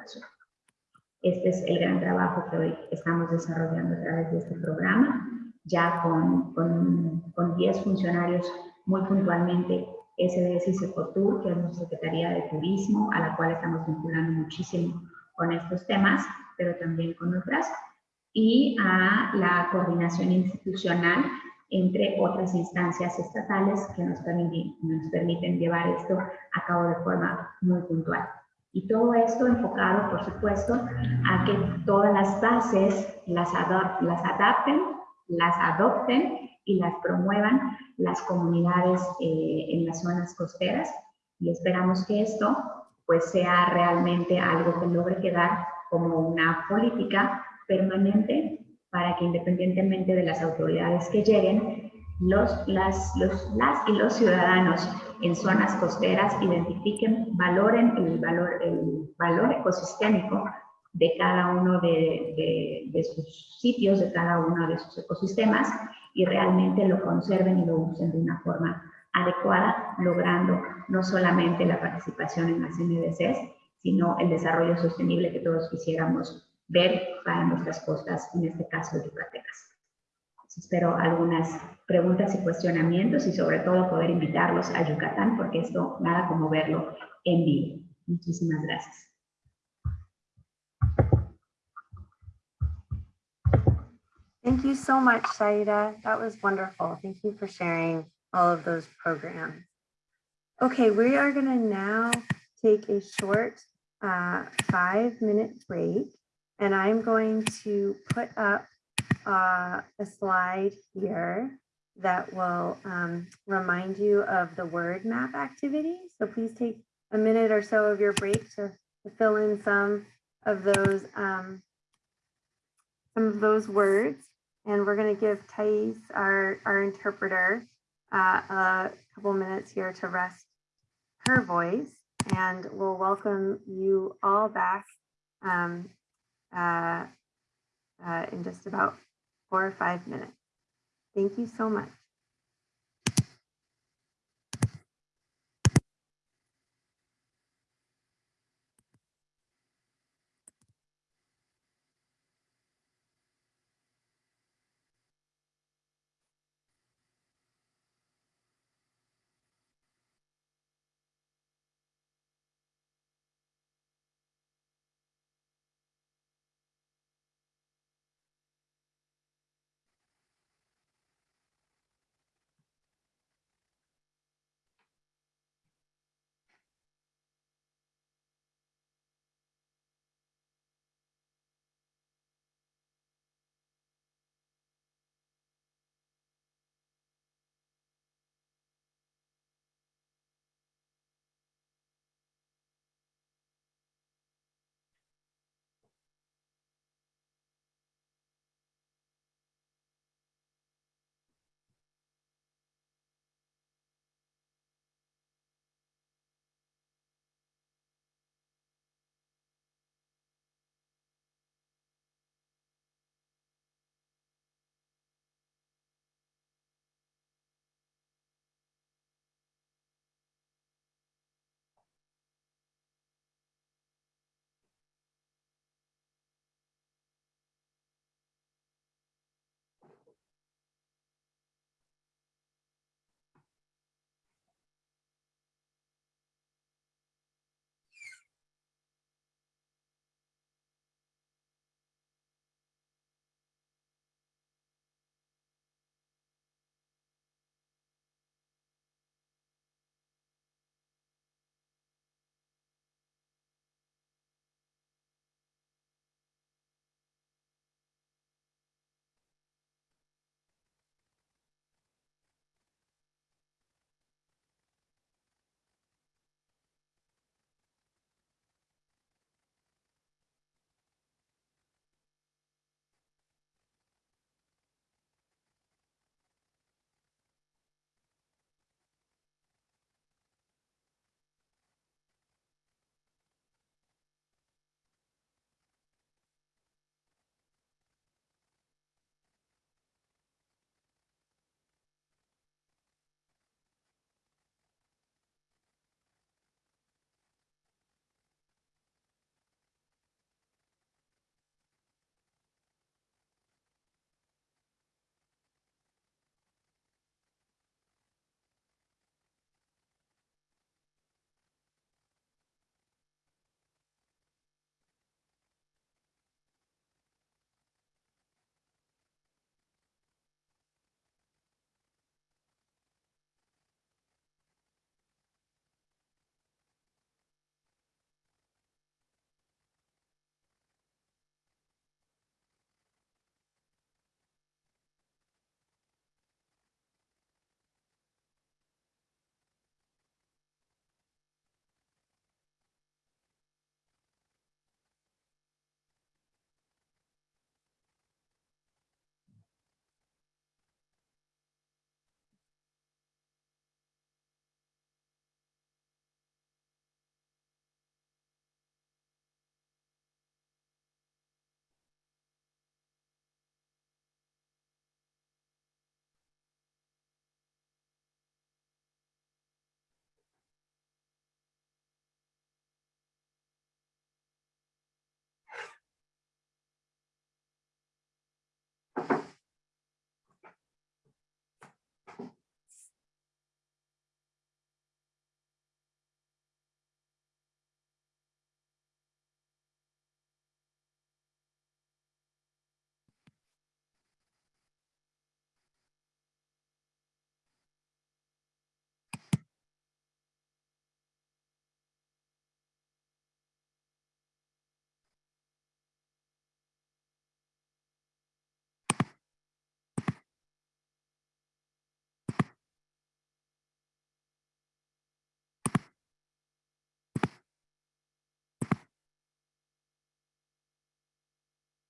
Este es el gran trabajo que hoy estamos desarrollando a través de este programa ya con, con, con 10 funcionarios muy puntualmente SDS y Secotur, que es nuestra Secretaría de Turismo, a la cual estamos vinculando muchísimo con estos temas, pero también con otras, y a la coordinación institucional entre otras instancias estatales que nos permiten, nos permiten llevar esto a cabo de forma muy puntual. Y todo esto enfocado, por supuesto, a que todas las bases las, las adapten las adopten y las promuevan las comunidades eh, en las zonas costeras y esperamos que esto pues sea realmente algo que logre quedar como una política permanente para que independientemente de las autoridades que lleguen, los, las, los, las y los ciudadanos en zonas costeras identifiquen, valoren el valor, el valor ecosistémico de cada uno de, de, sus sitios, de cada uno de sus ecosistemas y realmente lo conserven y lo usen de una forma adecuada, logrando no solamente la participación en las NDCs, sino el desarrollo sostenible que todos quisiéramos ver para nuestras costas, en este caso yucatecas. Espero algunas preguntas y cuestionamientos y sobre todo poder invitarlos a Yucatán porque esto nada como verlo en vivo. Muchísimas gracias. Thank you so much, Saida. That was wonderful. Thank you for sharing all of those programs. Okay, we are going to now take a short uh, five minute break and I'm going to put up uh, a slide here that will um, remind you of the word map activity. So please take a minute or so of your break to, to fill in some of those um, some of those words. And we're going to give Thais, our, our interpreter, uh, a couple minutes here to rest her voice. And we'll welcome you all back um, uh, uh, in just about four or five minutes. Thank you so much.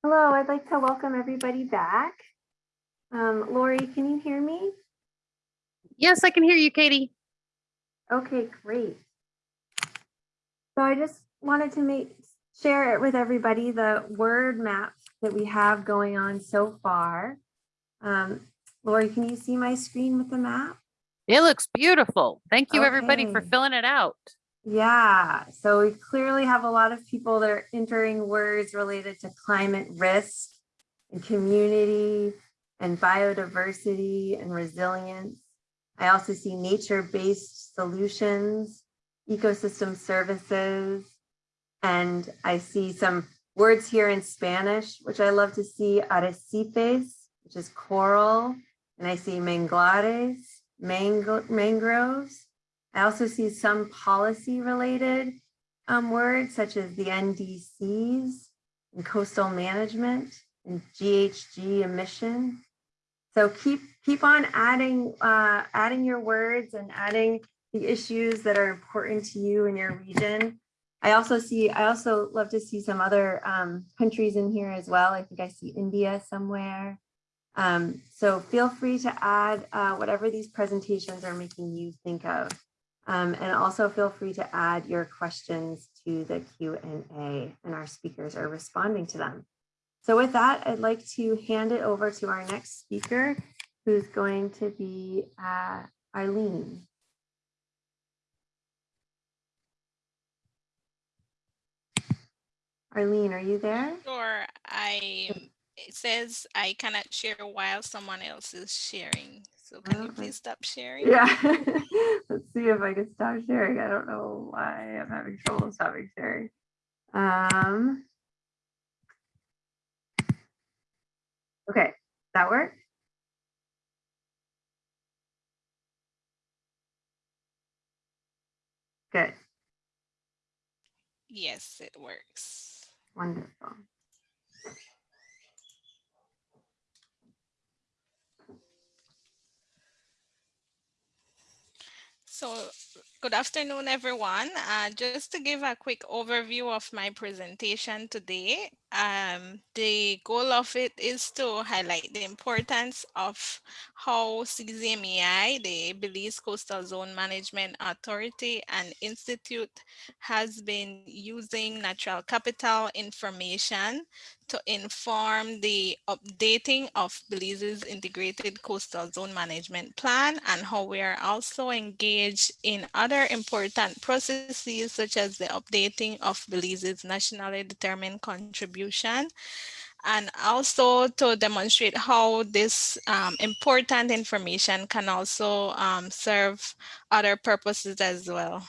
Hello, I'd like to welcome everybody back. Um, Lori, can you hear me? Yes, I can hear you, Katie. Okay, great. So I just wanted to make, share it with everybody, the word map that we have going on so far. Um, Lori, can you see my screen with the map? It looks beautiful. Thank you, everybody, for filling it out. Yeah, so we clearly have a lot of people that are entering words related to climate risk and community and biodiversity and resilience. I also see nature-based solutions, ecosystem services, and I see some words here in Spanish, which I love to see, arrecifes, which is coral, and I see manglares, mango, mangroves. I also see some policy related um, words such as the NDCs and coastal management and GHG emission. So keep keep on adding uh, adding your words and adding the issues that are important to you in your region. I also see I also love to see some other um, countries in here as well. I think I see India somewhere. Um, so feel free to add uh, whatever these presentations are making you think of. Um, and also feel free to add your questions to the Q&A and our speakers are responding to them. So with that, I'd like to hand it over to our next speaker, who's going to be uh. Arlene, are you there? Sure, I, it says I cannot share while someone else is sharing. So can you please stop sharing? Yeah. Let's see if I can stop sharing. I don't know why I'm having trouble stopping sharing. Um. Okay, that work? Good, Yes, it works. wonderful. So good afternoon, everyone. Uh, just to give a quick overview of my presentation today, um, the goal of it is to highlight the importance of how CZMAI, the Belize Coastal Zone Management Authority and Institute has been using natural capital information to inform the updating of Belize's integrated coastal zone management plan and how we are also engaged in other important processes such as the updating of Belize's nationally determined contribution and also to demonstrate how this um, important information can also um, serve other purposes as well.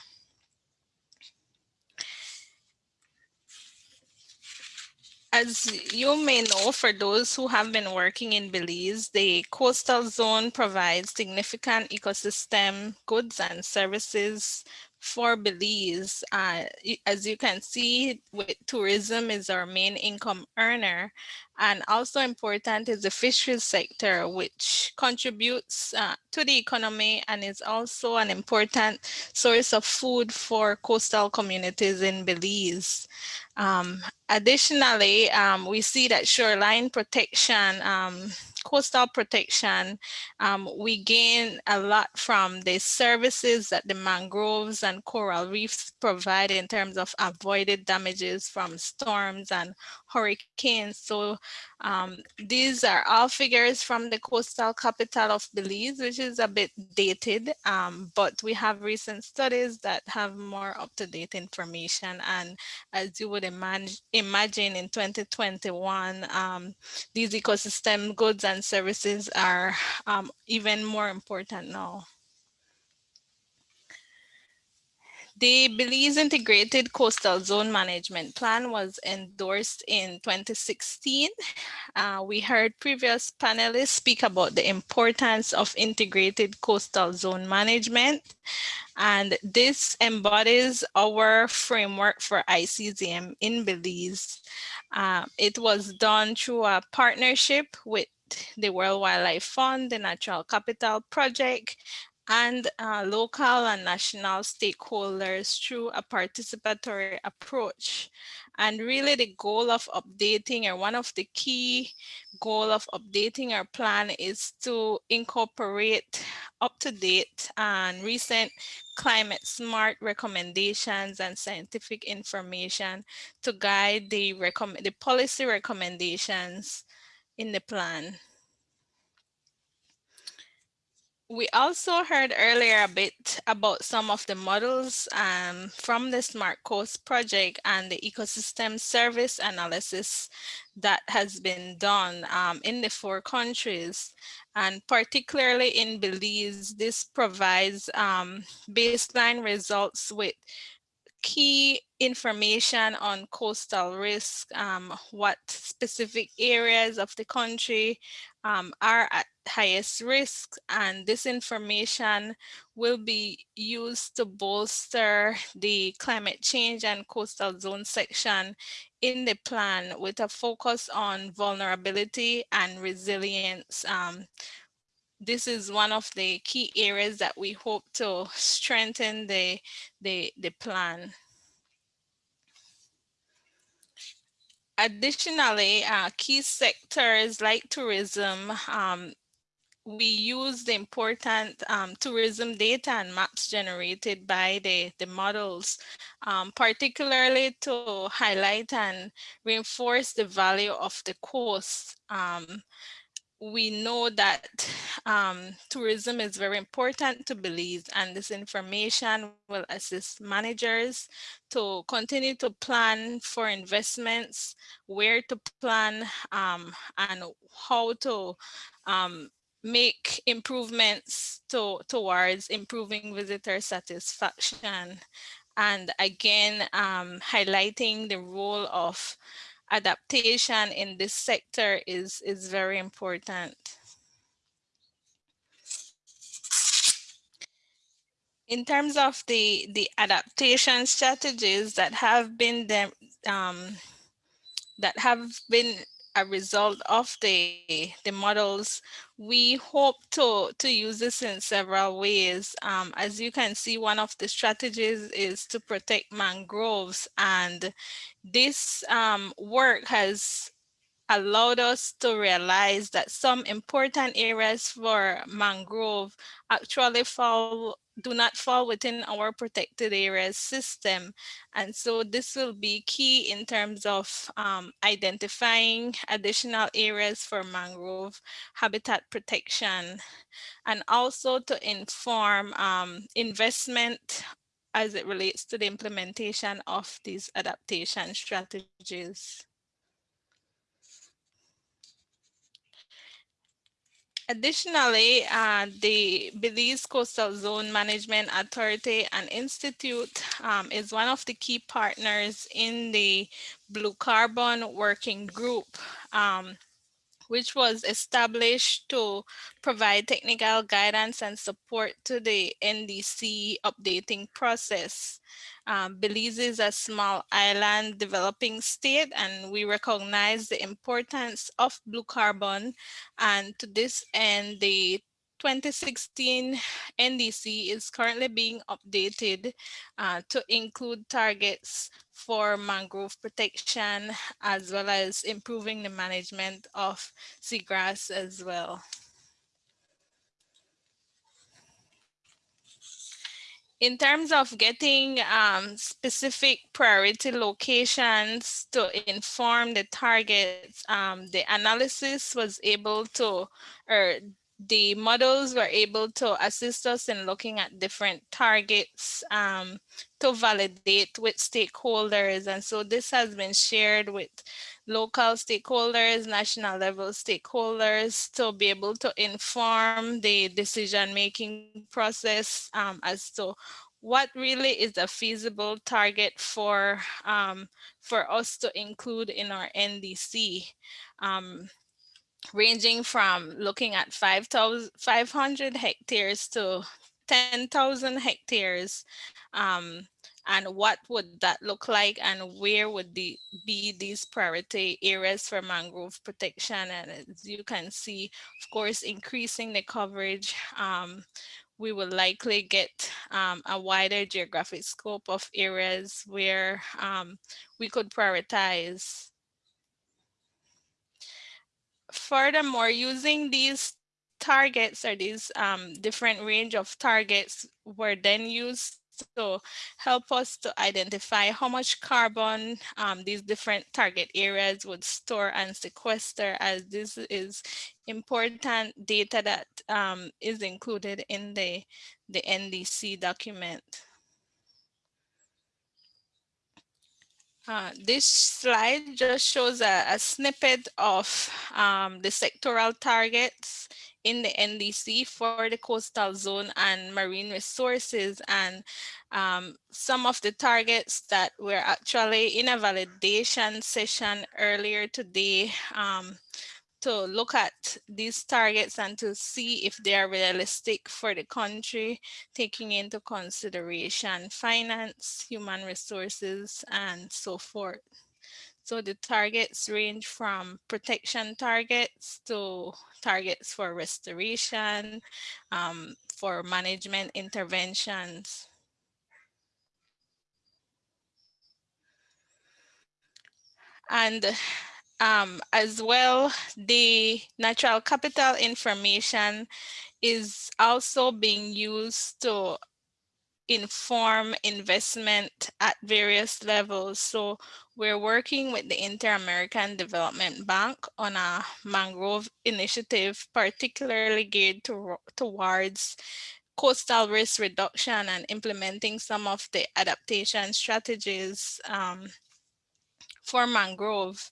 As you may know, for those who have been working in Belize, the coastal zone provides significant ecosystem goods and services for Belize. Uh, as you can see, tourism is our main income earner. And also important is the fisheries sector, which contributes uh, to the economy and is also an important source of food for coastal communities in Belize. Um, additionally, um, we see that shoreline protection, um, coastal protection, um, we gain a lot from the services that the mangroves and coral reefs provide in terms of avoided damages from storms and hurricanes. So um, these are all figures from the coastal capital of Belize, which is a bit dated, um, but we have recent studies that have more up-to-date information. And as you would imagine, imagine in 2021, um, these ecosystem goods and services are um, even more important now. The Belize Integrated Coastal Zone Management Plan was endorsed in 2016. Uh, we heard previous panelists speak about the importance of integrated coastal zone management. And this embodies our framework for ICZM in Belize. Uh, it was done through a partnership with the World Wildlife Fund, the Natural Capital Project, and uh, local and national stakeholders through a participatory approach. And really the goal of updating or one of the key goal of updating our plan is to incorporate up-to-date and recent climate smart recommendations and scientific information to guide the the policy recommendations in the plan. We also heard earlier a bit about some of the models um, from the Smart Coast project and the ecosystem service analysis that has been done um, in the four countries. And particularly in Belize, this provides um, baseline results with key information on coastal risk, um, what specific areas of the country um, are at highest risk and this information will be used to bolster the climate change and coastal zone section in the plan with a focus on vulnerability and resilience. Um, this is one of the key areas that we hope to strengthen the, the, the plan. Additionally, uh, key sectors like tourism, um, we use the important um, tourism data and maps generated by the, the models, um, particularly to highlight and reinforce the value of the coast. Um, we know that um, tourism is very important to Belize and this information will assist managers to continue to plan for investments, where to plan um, and how to um, make improvements to, towards improving visitor satisfaction. And again, um, highlighting the role of adaptation in this sector is, is very important. In terms of the, the adaptation strategies that have been the, um, that have been a result of the, the models, we hope to, to use this in several ways. Um, as you can see, one of the strategies is to protect mangroves and this um, work has allowed us to realize that some important areas for mangrove actually fall do not fall within our protected areas system. And so this will be key in terms of um, identifying additional areas for mangrove habitat protection and also to inform um, investment as it relates to the implementation of these adaptation strategies. Additionally, uh, the Belize Coastal Zone Management Authority and Institute um, is one of the key partners in the Blue Carbon Working Group. Um, which was established to provide technical guidance and support to the NDC updating process. Um, Belize is a small island developing state and we recognize the importance of blue carbon and to this end the 2016 NDC is currently being updated uh, to include targets for mangrove protection as well as improving the management of seagrass as well. in terms of getting um, specific priority locations to inform the targets, um, the analysis was able to, or the models were able to assist us in looking at different targets um, to validate with stakeholders. And so this has been shared with local stakeholders, national level stakeholders to be able to inform the decision-making process um, as to what really is a feasible target for um, for us to include in our NDC. Um, ranging from looking at 5, 500 hectares to 10,000 hectares um, and what would that look like and where would the, be these priority areas for mangrove protection and as you can see of course increasing the coverage um, we will likely get um, a wider geographic scope of areas where um, we could prioritize. Furthermore, using these targets or these um, different range of targets were then used to help us to identify how much carbon um, these different target areas would store and sequester as this is important data that um, is included in the, the NDC document. Uh, this slide just shows a, a snippet of um, the sectoral targets in the NDC for the coastal zone and marine resources and um, some of the targets that were actually in a validation session earlier today um, to look at these targets and to see if they are realistic for the country, taking into consideration finance, human resources, and so forth. So the targets range from protection targets to targets for restoration, um, for management interventions. And um, as well, the natural capital information is also being used to inform investment at various levels. So we're working with the Inter-American Development Bank on a mangrove initiative, particularly geared to, towards coastal risk reduction and implementing some of the adaptation strategies um, for mangrove.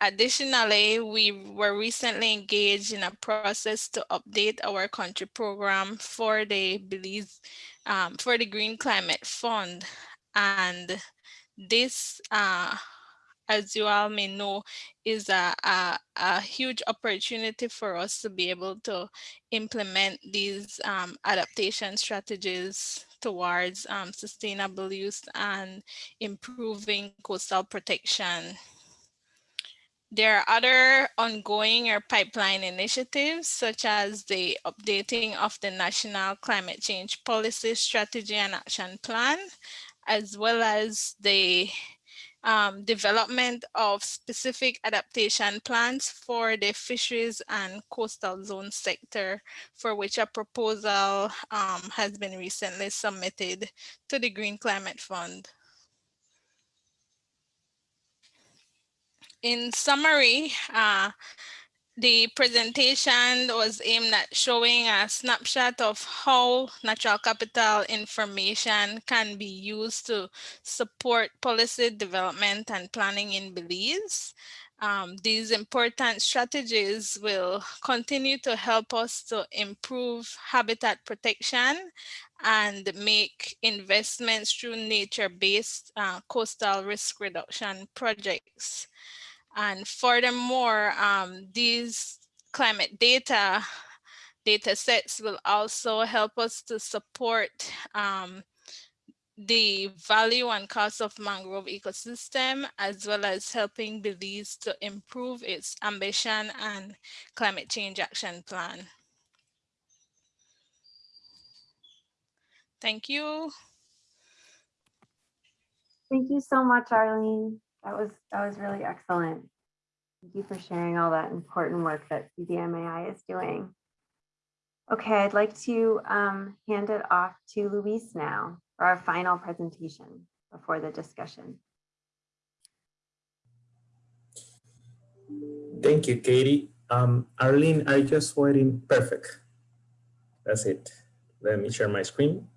Additionally, we were recently engaged in a process to update our country program for the Belize, um, for the Green Climate Fund. And this, uh, as you all may know, is a, a, a, huge opportunity for us to be able to implement these um, adaptation strategies towards um, sustainable use and improving coastal protection. There are other ongoing or pipeline initiatives, such as the updating of the National Climate Change Policy Strategy and Action Plan, as well as the um, development of specific adaptation plans for the fisheries and coastal zone sector, for which a proposal um, has been recently submitted to the Green Climate Fund. In summary, uh, the presentation was aimed at showing a snapshot of how natural capital information can be used to support policy development and planning in Belize. Um, these important strategies will continue to help us to improve habitat protection and make investments through nature-based uh, coastal risk reduction projects. And furthermore, um, these climate data data sets will also help us to support um, the value and cost of mangrove ecosystem, as well as helping Belize to improve its ambition and climate change action plan. Thank you. Thank you so much, Arlene. That was that was really excellent. Thank you for sharing all that important work that CZMAI is doing. Okay, I'd like to um, hand it off to Luis now for our final presentation before the discussion. Thank you, Katie. Um, Arlene, I just waiting. Perfect. That's it. Let me share my screen.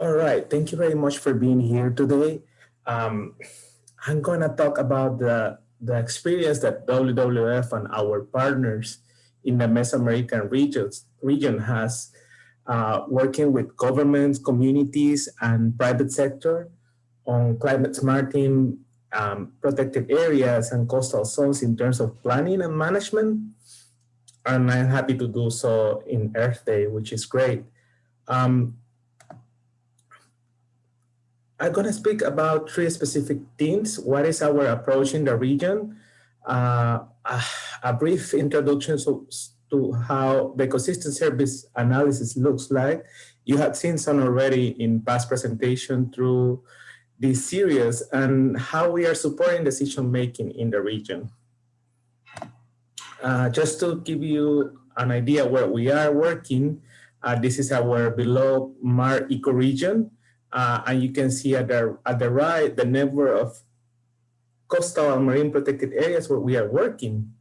All right, thank you very much for being here today. Um, I'm going to talk about the, the experience that WWF and our partners in the Mesoamerican regions, region has uh, working with governments, communities, and private sector on climate smarting um, protected areas and coastal zones in terms of planning and management. And I'm happy to do so in Earth Day, which is great. Um, I'm gonna speak about three specific themes. What is our approach in the region? Uh, a, a brief introduction so, to how the ecosystem service analysis looks like. You have seen some already in past presentation through this series and how we are supporting decision-making in the region. Uh, just to give you an idea where we are working, uh, this is our below Mar ecoregion. Uh, and you can see at the, at the right, the number of coastal and marine protected areas where we are working.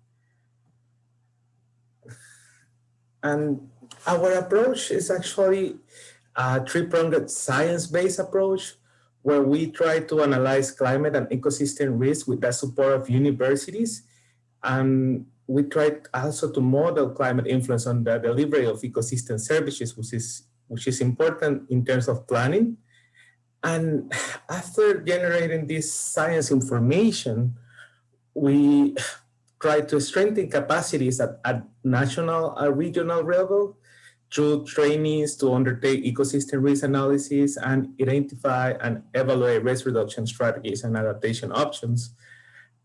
And our approach is actually a three-pronged science-based approach where we try to analyze climate and ecosystem risk with the support of universities. And we try also to model climate influence on the delivery of ecosystem services, which is, which is important in terms of planning. And after generating this science information, we try to strengthen capacities at, at national and regional level through trainings to undertake ecosystem risk analysis and identify and evaluate risk reduction strategies and adaptation options.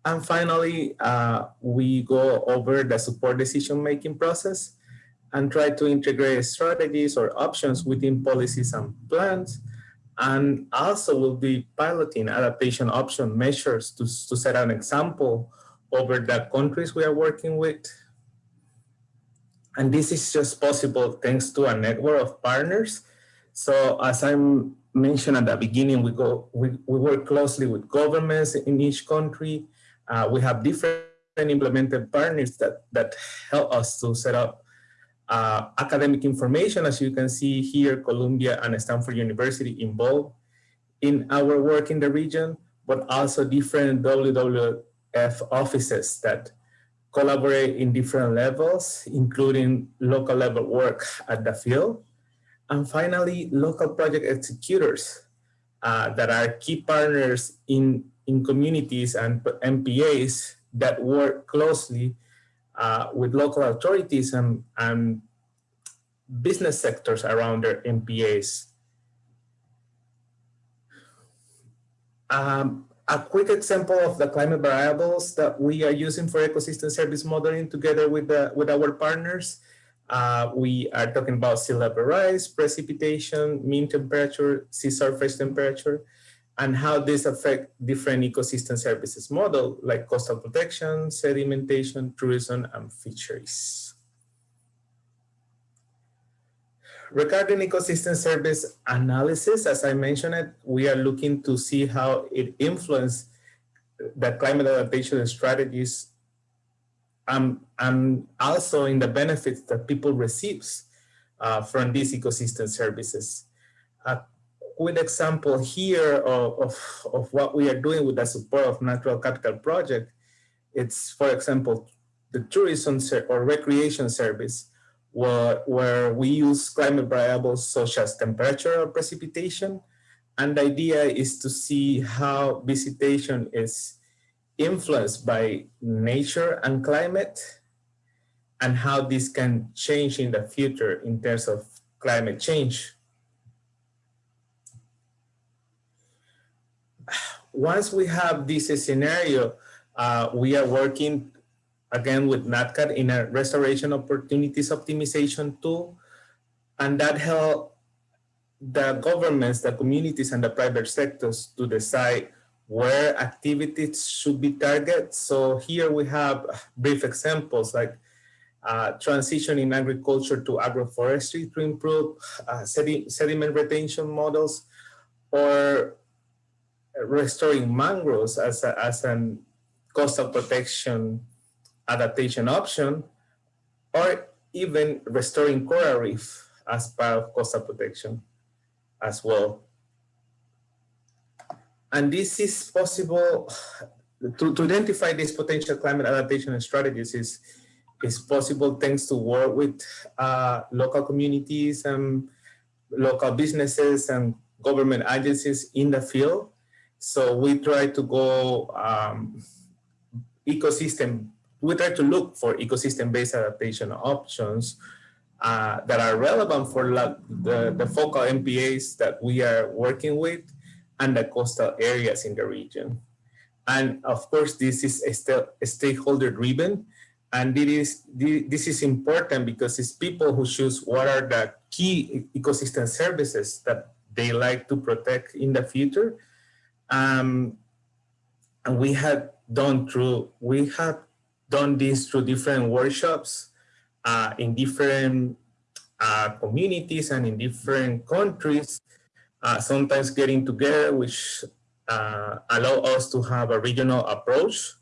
And finally, uh, we go over the support decision-making process and try to integrate strategies or options within policies and plans. And also we'll be piloting adaptation option measures to, to set an example over the countries we are working with. And this is just possible thanks to a network of partners. So as I mentioned at the beginning, we, go, we, we work closely with governments in each country. Uh, we have different implemented partners that, that help us to set up uh, academic information. As you can see here, Columbia and Stanford University involved in our work in the region, but also different WWF offices that collaborate in different levels, including local level work at the field. And finally, local project executors uh, that are key partners in, in communities and MPAs that work closely uh, with local authorities and, and business sectors around their MPAs. Um, a quick example of the climate variables that we are using for ecosystem service modeling together with, the, with our partners. Uh, we are talking about sea level rise, precipitation, mean temperature, sea surface temperature, and how this affect different ecosystem services model like coastal protection, sedimentation, tourism, and fisheries. Regarding ecosystem service analysis, as I mentioned it, we are looking to see how it influenced the climate adaptation strategies um, and also in the benefits that people receives uh, from these ecosystem services. A quick example here of, of, of what we are doing with the support of Natural Capital Project, it's, for example, the tourism or recreation service where, where we use climate variables such as temperature or precipitation. And the idea is to see how visitation is influenced by nature and climate and how this can change in the future in terms of climate change. Once we have this scenario, uh, we are working again with NatCap in a restoration opportunities optimization tool. And that help the governments, the communities, and the private sectors to decide where activities should be targeted. So here we have brief examples like uh, transition in agriculture to agroforestry to improve uh, sediment retention models or restoring mangroves as, a, as an coastal protection adaptation option, or even restoring coral reef as part of coastal protection as well. And this is possible to, to identify these potential climate adaptation strategies is, is possible thanks to work with uh, local communities and local businesses and government agencies in the field. So we try to go um, ecosystem we try to look for ecosystem-based adaptation options uh, that are relevant for the, the focal MPAs that we are working with and the coastal areas in the region. And of course, this is a, stakeholder driven. And it is, thi- this is important because it's people who choose what are the key ecosystem services that they like to protect in the future. Um, and we have done through, we have done this through different workshops uh, in different uh, communities and in different countries, uh, sometimes getting together, which uh, allow us to have a regional approach.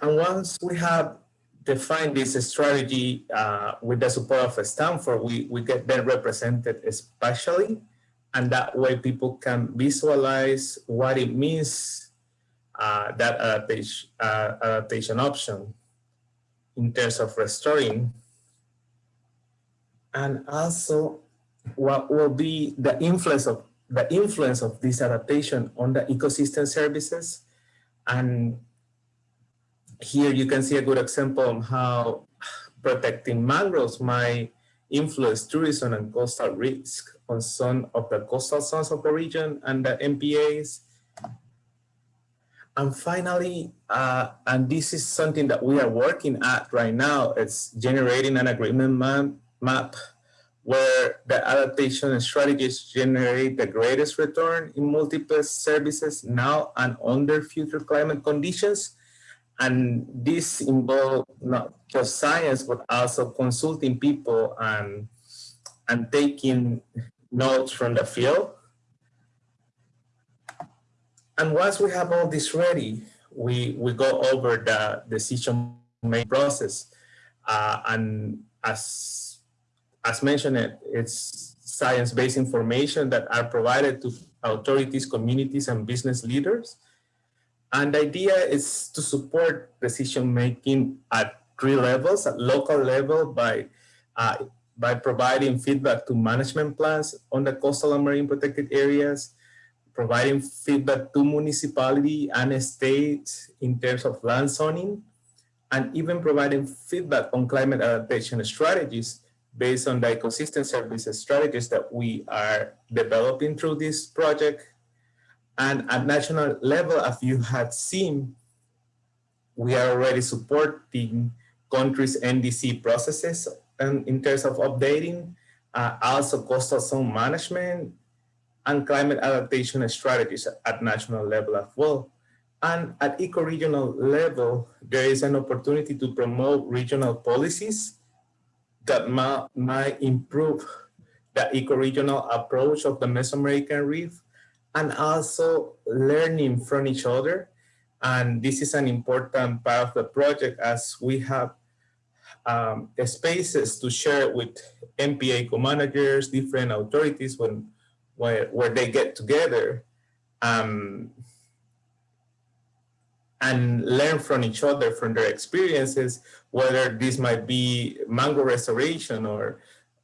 And once we have defined this strategy uh, with the support of Stanford, we, we get then represented especially, and that way people can visualize what it means, uh, that adaptation, uh, adaptation option in terms of restoring and also what will be the influence of the influence of this adaptation on the ecosystem services. And here you can see a good example of how protecting mangroves might influence tourism and coastal risk on some of the coastal zones of the region and the MPAs. And finally, uh, and this is something that we are working at right now, it's generating an agreement map map where the adaptation strategies generate the greatest return in multiple services now and under future climate conditions. And this involves not just science, but also consulting people and, and taking notes from the field. And once we have all this ready, we, we go over the decision making process. Uh, and as as mentioned, it, it's science-based information that are provided to authorities, communities, and business leaders. And the idea is to support decision-making at three levels, at local level by, uh, by providing feedback to management plans on the coastal and marine protected areas, providing feedback to municipality and states in terms of land zoning, and even providing feedback on climate adaptation strategies based on the ecosystem services strategies that we are developing through this project. And at national level, as you had seen, we are already supporting countries' NDC processes and in terms of updating, uh, also coastal zone management and climate adaptation strategies at national level as well. And at eco-regional level, there is an opportunity to promote regional policies that might, might improve the eco-regional approach of the Mesoamerican reef and also learning from each other. And this is an important part of the project as we have um, spaces to share with MPA co-managers, different authorities when, where, where they get together um, and learn from each other, from their experiences, whether this might be mangrove restoration or,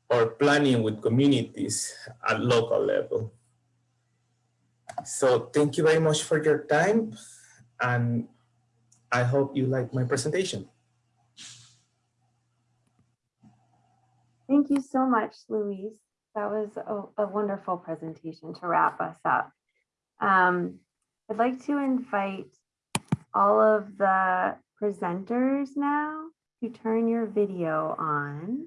or planning with communities at local level. So thank you very much for your time. And I hope you like my presentation. Thank you so much, Luis. That was a, a wonderful presentation to wrap us up. Um, I'd like to invite all of the presenters now to turn your video on.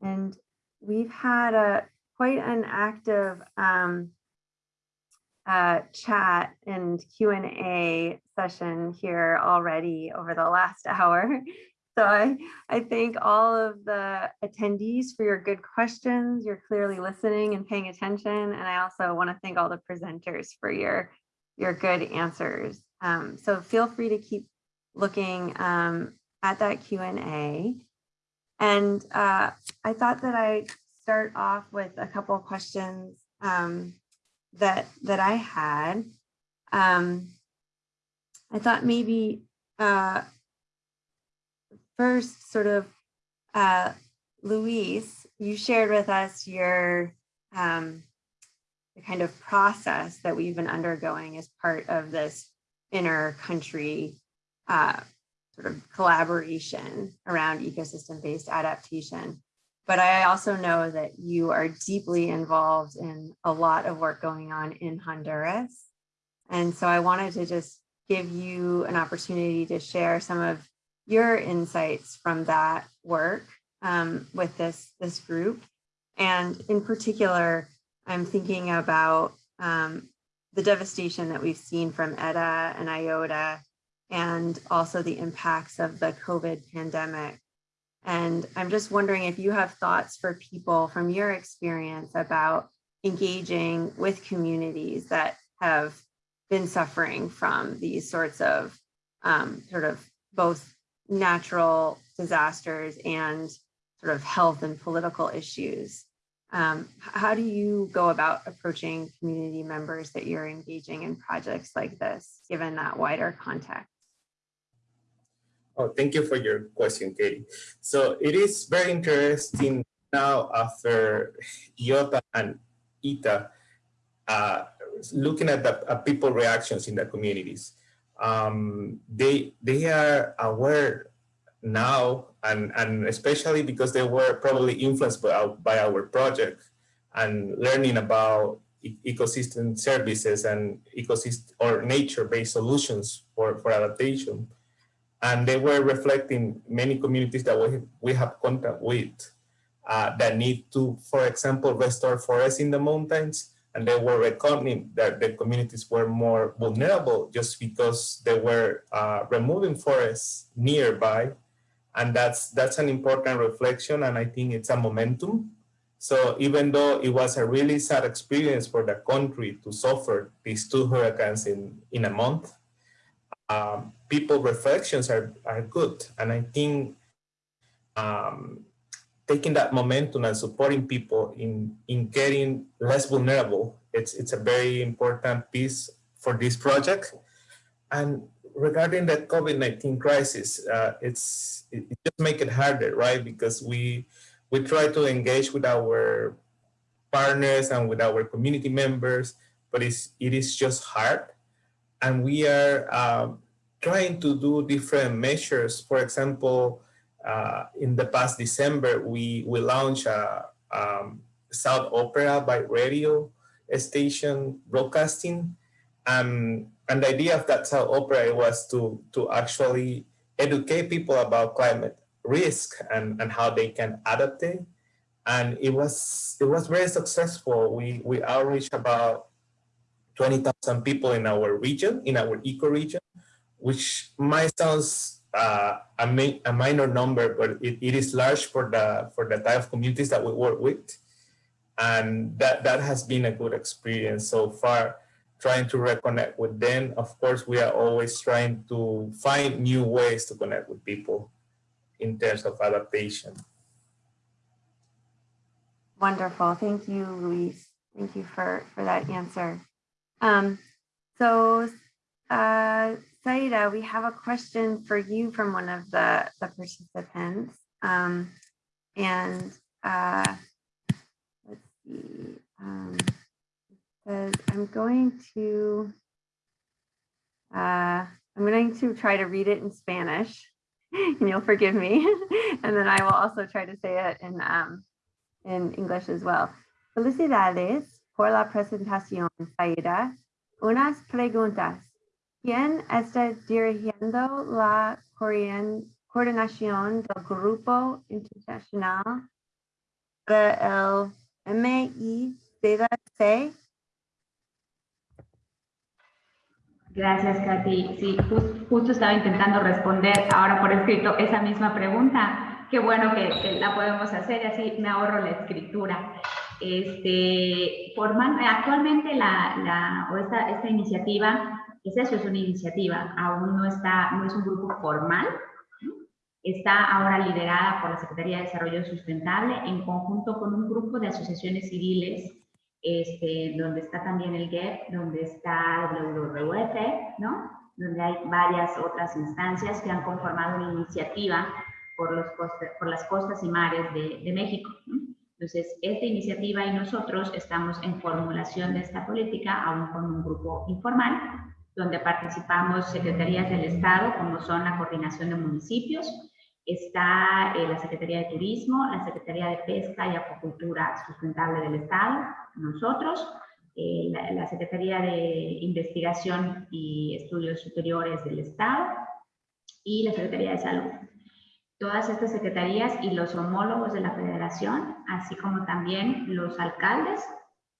And we've had a quite an active um, uh, chat and Q&A session here already over the last hour. So I, I thank all of the attendees for your good questions. You're clearly listening and paying attention. And I also want to thank all the presenters for your, your good answers. Um, so feel free to keep looking um, at that Q&A. And uh, I thought that I'd start off with a couple of questions um, that, that I had. Um, I thought maybe uh, first sort of, uh, Luis, you shared with us your um, the kind of process that we've been undergoing as part of this inner country uh, sort of collaboration around ecosystem-based adaptation. but I also know that you are deeply involved in a lot of work going on in Honduras. And so I wanted to just give you an opportunity to share some of your insights from that work um, with this, this group. And in particular, I'm thinking about um, the devastation that we've seen from ETA and IOTA and also the impacts of the COVID pandemic. And I'm just wondering if you have thoughts for people from your experience about engaging with communities that have been suffering from these sorts of um, sort of both natural disasters and sort of health and political issues. Um, how do you go about approaching community members that you're engaging in projects like this, given that wider context? Oh, thank you for your question, Katie. So it is very interesting now after IOTA and ETA, uh, looking at the uh, people reactions in the communities. Um, they they are aware now, and and especially because they were probably influenced by our, by our project and learning about ecosystem services and ecosystem or nature-based solutions for for adaptation and they were reflecting many communities that we, we have contact with uh, that need to, for example, restore forests in the mountains. And they were reckoning that the communities were more vulnerable just because they were uh, removing forests nearby. And that's, that's an important reflection. And I think it's a momentum. So even though it was a really sad experience for the country to suffer these two hurricanes in, in a month, um, people reflections are, are good. And I think um, taking that momentum and supporting people in, in getting less vulnerable, it's, it's a very important piece for this project. And regarding the COVID-19 crisis, uh, it's, it, just make it harder, right? Because we, we try to engage with our partners and with our community members, but it's, it is just hard and we are um, trying to do different measures. For example, in the past December, we, we launched a um, South Opera by radio station broadcasting. Um, and the idea of that South Opera was to, to actually educate people about climate risk and, and how they can adapt it. And it was, it was very successful. We, we outreached about 20,000 people in our region, in our eco region, which might sound uh, a, a, minor number, but it, it is large for the for the type of communities that we work with. And that, that has been a good experience so far, trying to reconnect with them. Of course, we are always trying to find new ways to connect with people in terms of adaptation. Wonderful. Thank you, Luis. Thank you for, for that answer. Um, so, uh, Sayda, we have a question for you from one of the, the participants. Um, and uh, let's see, um, says, I'm going to, uh, I'm going to try to read it in Spanish and you'll forgive me. and then I will also try to say it in, um, in English as well. Felicidades por la presentación, Sayda. Unas preguntas. ¿Quién está dirigiendo la coordinación del Grupo Internacional para el? Gracias, Katy. Sí, justo estaba intentando responder ahora por escrito esa misma pregunta. Qué bueno que, que la podemos hacer y así me ahorro la escritura. Este, forman, actualmente la, la, o esta, esta iniciativa, es eso, es una iniciativa, aún no, está, no es un grupo formal, está ahora liderada por la Secretaría de Desarrollo Sustentable en conjunto con un grupo de asociaciones civiles, este, donde está también el GEP, donde está el WWF, ¿no? donde hay varias otras instancias que han conformado una iniciativa por, los por las costas y mares de, de México. Entonces, esta iniciativa y nosotros estamos en formulación de esta política, aún con un grupo informal, donde participamos secretarías del Estado, como son la coordinación de municipios, Está eh, la Secretaría de Turismo, la Secretaría de Pesca y Acuacultura Sustentable del Estado, nosotros, eh, la, la Secretaría de Investigación y Estudios Superiores del Estado y la Secretaría de Salud. Todas estas secretarías y los homólogos de la federación, así como también los alcaldes,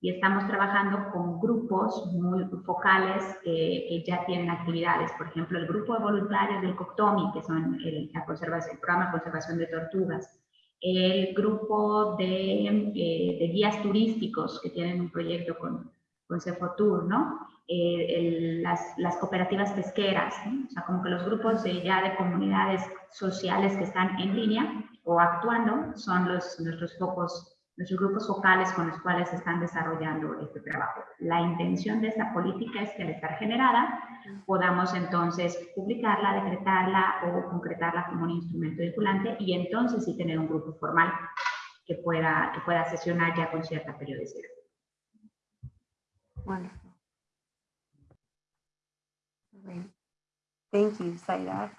y estamos trabajando con grupos muy focales que, que ya tienen actividades. Por ejemplo, el grupo de voluntarios del COCTOMI, que son el, la el programa de conservación de tortugas, el grupo de, eh, de guías turísticos que tienen un proyecto con, con Cefotur, ¿no? Eh, el, las, las, cooperativas pesqueras, ¿no? o sea, como que los grupos de, ya de comunidades sociales que están en línea o actuando son los, nuestros focos, nuestros grupos focales con los cuales están desarrollando este trabajo. La intención de esta política es que al estar generada podamos entonces publicarla, decretarla o concretarla como un instrumento vinculante y entonces sí tener un grupo formal que pueda, que pueda sesionar ya con cierta periodicidad. Wonderful. Great. Thank you, Saida.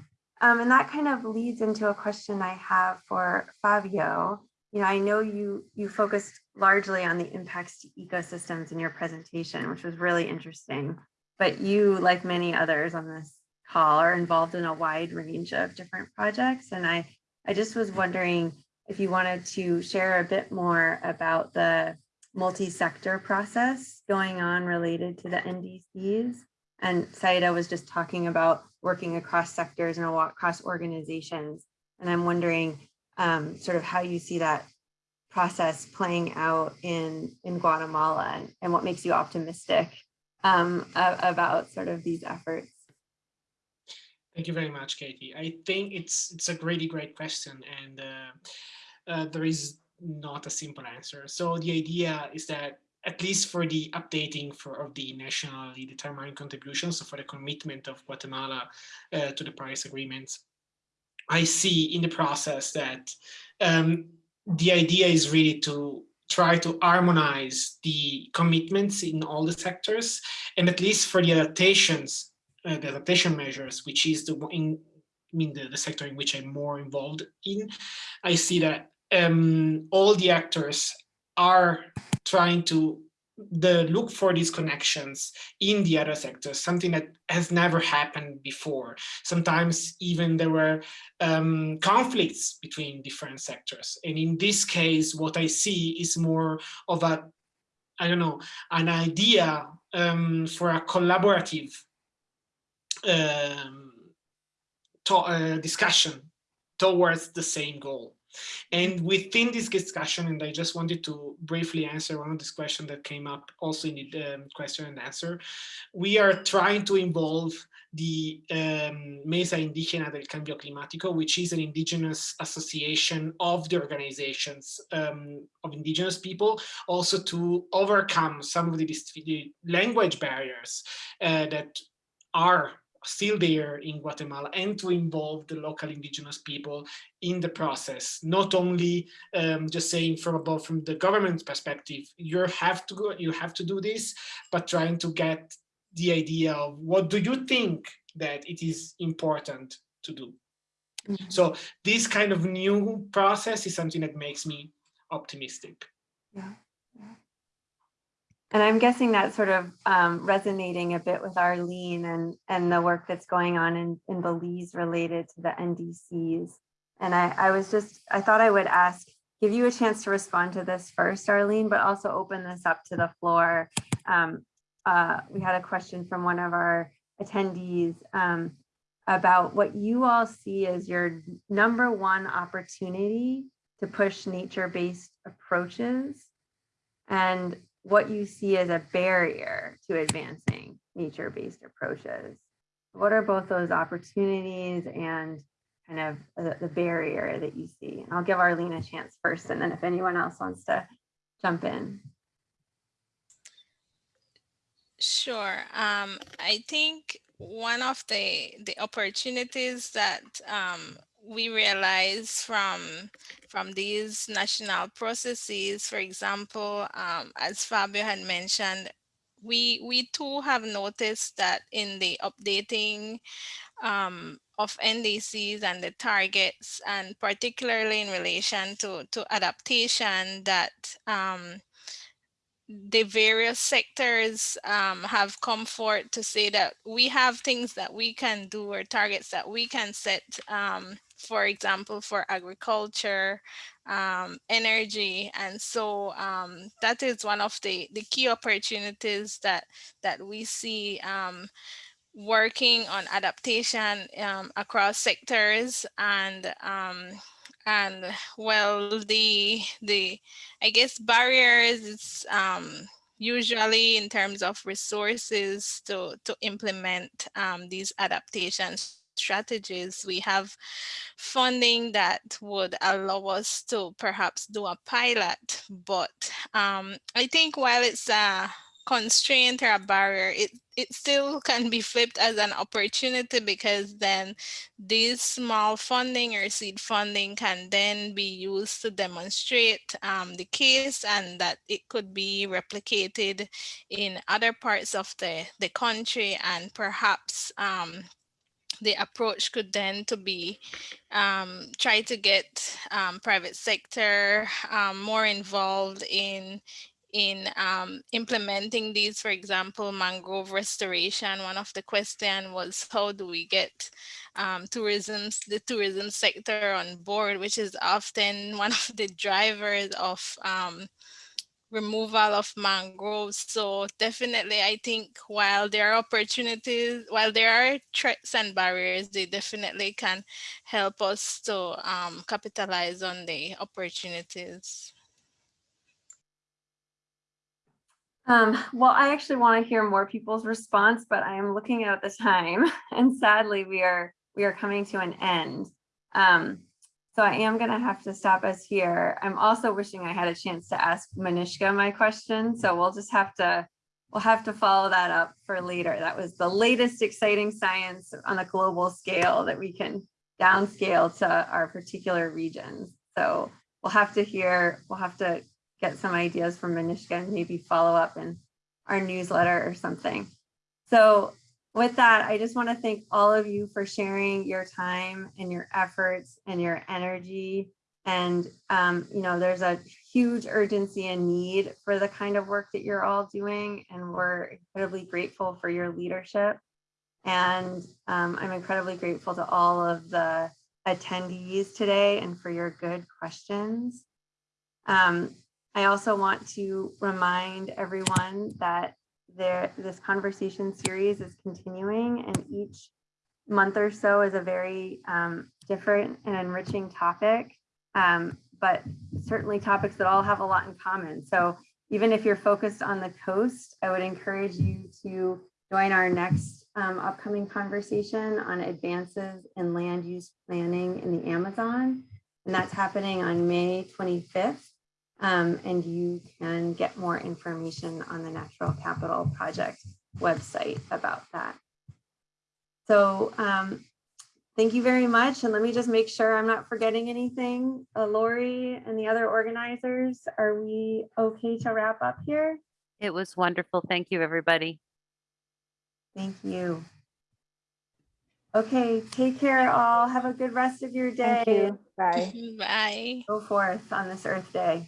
Um, and that kind of leads into a question I have for Fabio. You know, I know you you focused largely on the impacts to ecosystems in your presentation, which was really interesting. But you, like many others on this call, are involved in a wide range of different projects. And I, I just was wondering if you wanted to share a bit more about the multi-sector process going on related to the NDCs. And Sayda was just talking about working across sectors and across organizations. And I'm wondering um, sort of how you see that process playing out in, in Guatemala and, and what makes you optimistic um, about sort of these efforts. Thank you very much, Katie. I think it's it's a really great question, and uh, uh, there is not a simple answer. So the idea is that at least for the updating for of the nationally determined contributions, so for the commitment of Guatemala uh, to the Paris agreements, I see in the process that um, the idea is really to try to harmonize the commitments in all the sectors, and at least for the adaptations, uh, the adaptation measures, which is the in I mean the, the sector in which I'm more involved in, I see that um, all the actors are trying to the look for these connections in the other sectors, something that has never happened before. Sometimes even there were um, conflicts between different sectors. And in this case, what I see is more of a, I don't know, an idea um, for a collaborative um, to, uh, discussion towards the same goal. And within this discussion, and I just wanted to briefly answer one of this questions that came up also in the um, question and answer, we are trying to involve the um, Mesa Indígena del Cambio Climático, which is an indigenous association of the organizations um, of indigenous people, also to overcome some of the, the language barriers uh, that are still there in Guatemala and to involve the local indigenous people in the process, not only um, just saying from above, from the government perspective, you have to go, you have to do this, but trying to get the idea of what do you think that it is important to do. Mm -hmm. So this kind of new process is something that makes me optimistic. Yeah. yeah. And I'm guessing that's sort of um, resonating a bit with Arlene and, and the work that's going on in, in Belize related to the NDCs. And I, I was just, I thought I would ask, give you a chance to respond to this first, Arlene, but also open this up to the floor. Um, uh, we had a question from one of our attendees um, about what you all see as your number one opportunity to push nature-based approaches and what you see as a barrier to advancing nature-based approaches. What are both those opportunities and kind of the, the barrier that you see? And I'll give Arlene a chance first, and then if anyone else wants to jump in. Sure. Um, I think one of the the opportunities that um, we realize from from these national processes, for example, um, as Fabio had mentioned, we we too have noticed that in the updating um, of NDCs and the targets, and particularly in relation to to adaptation, that um, the various sectors um, have come forward to say that we have things that we can do or targets that we can set, um, for example, for agriculture, um, energy. And so um, that is one of the, the key opportunities that, that we see um, working on adaptation um, across sectors and um, and well the the I guess barriers is um, usually in terms of resources to to implement these adaptation strategies we have funding that would allow us to perhaps do a pilot but um, I think while it's a constraint or a barrier, it, it still can be flipped as an opportunity because then this small funding or seed funding can then be used to demonstrate um, the case and that it could be replicated in other parts of the, the country and perhaps um, the approach could then to be um, try to get um, private sector um, more involved in in um, implementing these, for example, mangrove restoration, one of the question was how do we get um, tourism, the tourism sector on board, which is often one of the drivers of um, removal of mangroves. So definitely, I think while there are opportunities, while there are threats and barriers, they definitely can help us to um, capitalize on the opportunities. Um, well, I actually want to hear more people's response, but I am looking at the time and sadly we are we are coming to an end. Um, so I am going to have to stop us here. I'm also wishing I had a chance to ask Manishka my question. So we'll just have to we'll have to follow that up for later. That was the latest exciting science on a global scale that we can downscale to our particular regions. So we'll have to hear, we'll have to get some ideas from Manishka and maybe follow up in our newsletter or something. So with that, I just want to thank all of you for sharing your time and your efforts and your energy. And, um, you know, there's a huge urgency and need for the kind of work that you're all doing. And we're incredibly grateful for your leadership. And um, I'm incredibly grateful to all of the attendees today and for your good questions. Um, I also want to remind everyone that there, this conversation series is continuing and each month or so is a very um, different and enriching topic, um, but certainly topics that all have a lot in common. So even if you're focused on the coast, I would encourage you to join our next um, upcoming conversation on advances in land use planning in the Amazon. And that's happening on May 25th. Um, and you can get more information on the Natural Capital Project website about that. So um, thank you very much. And let me just make sure I'm not forgetting anything. Uh, Lori and the other organizers, are we okay to wrap up here? It was wonderful. Thank you, everybody. Thank you. Okay, take care all. Have a good rest of your day. Thank you. Bye. Bye. Go forth on this Earth Day.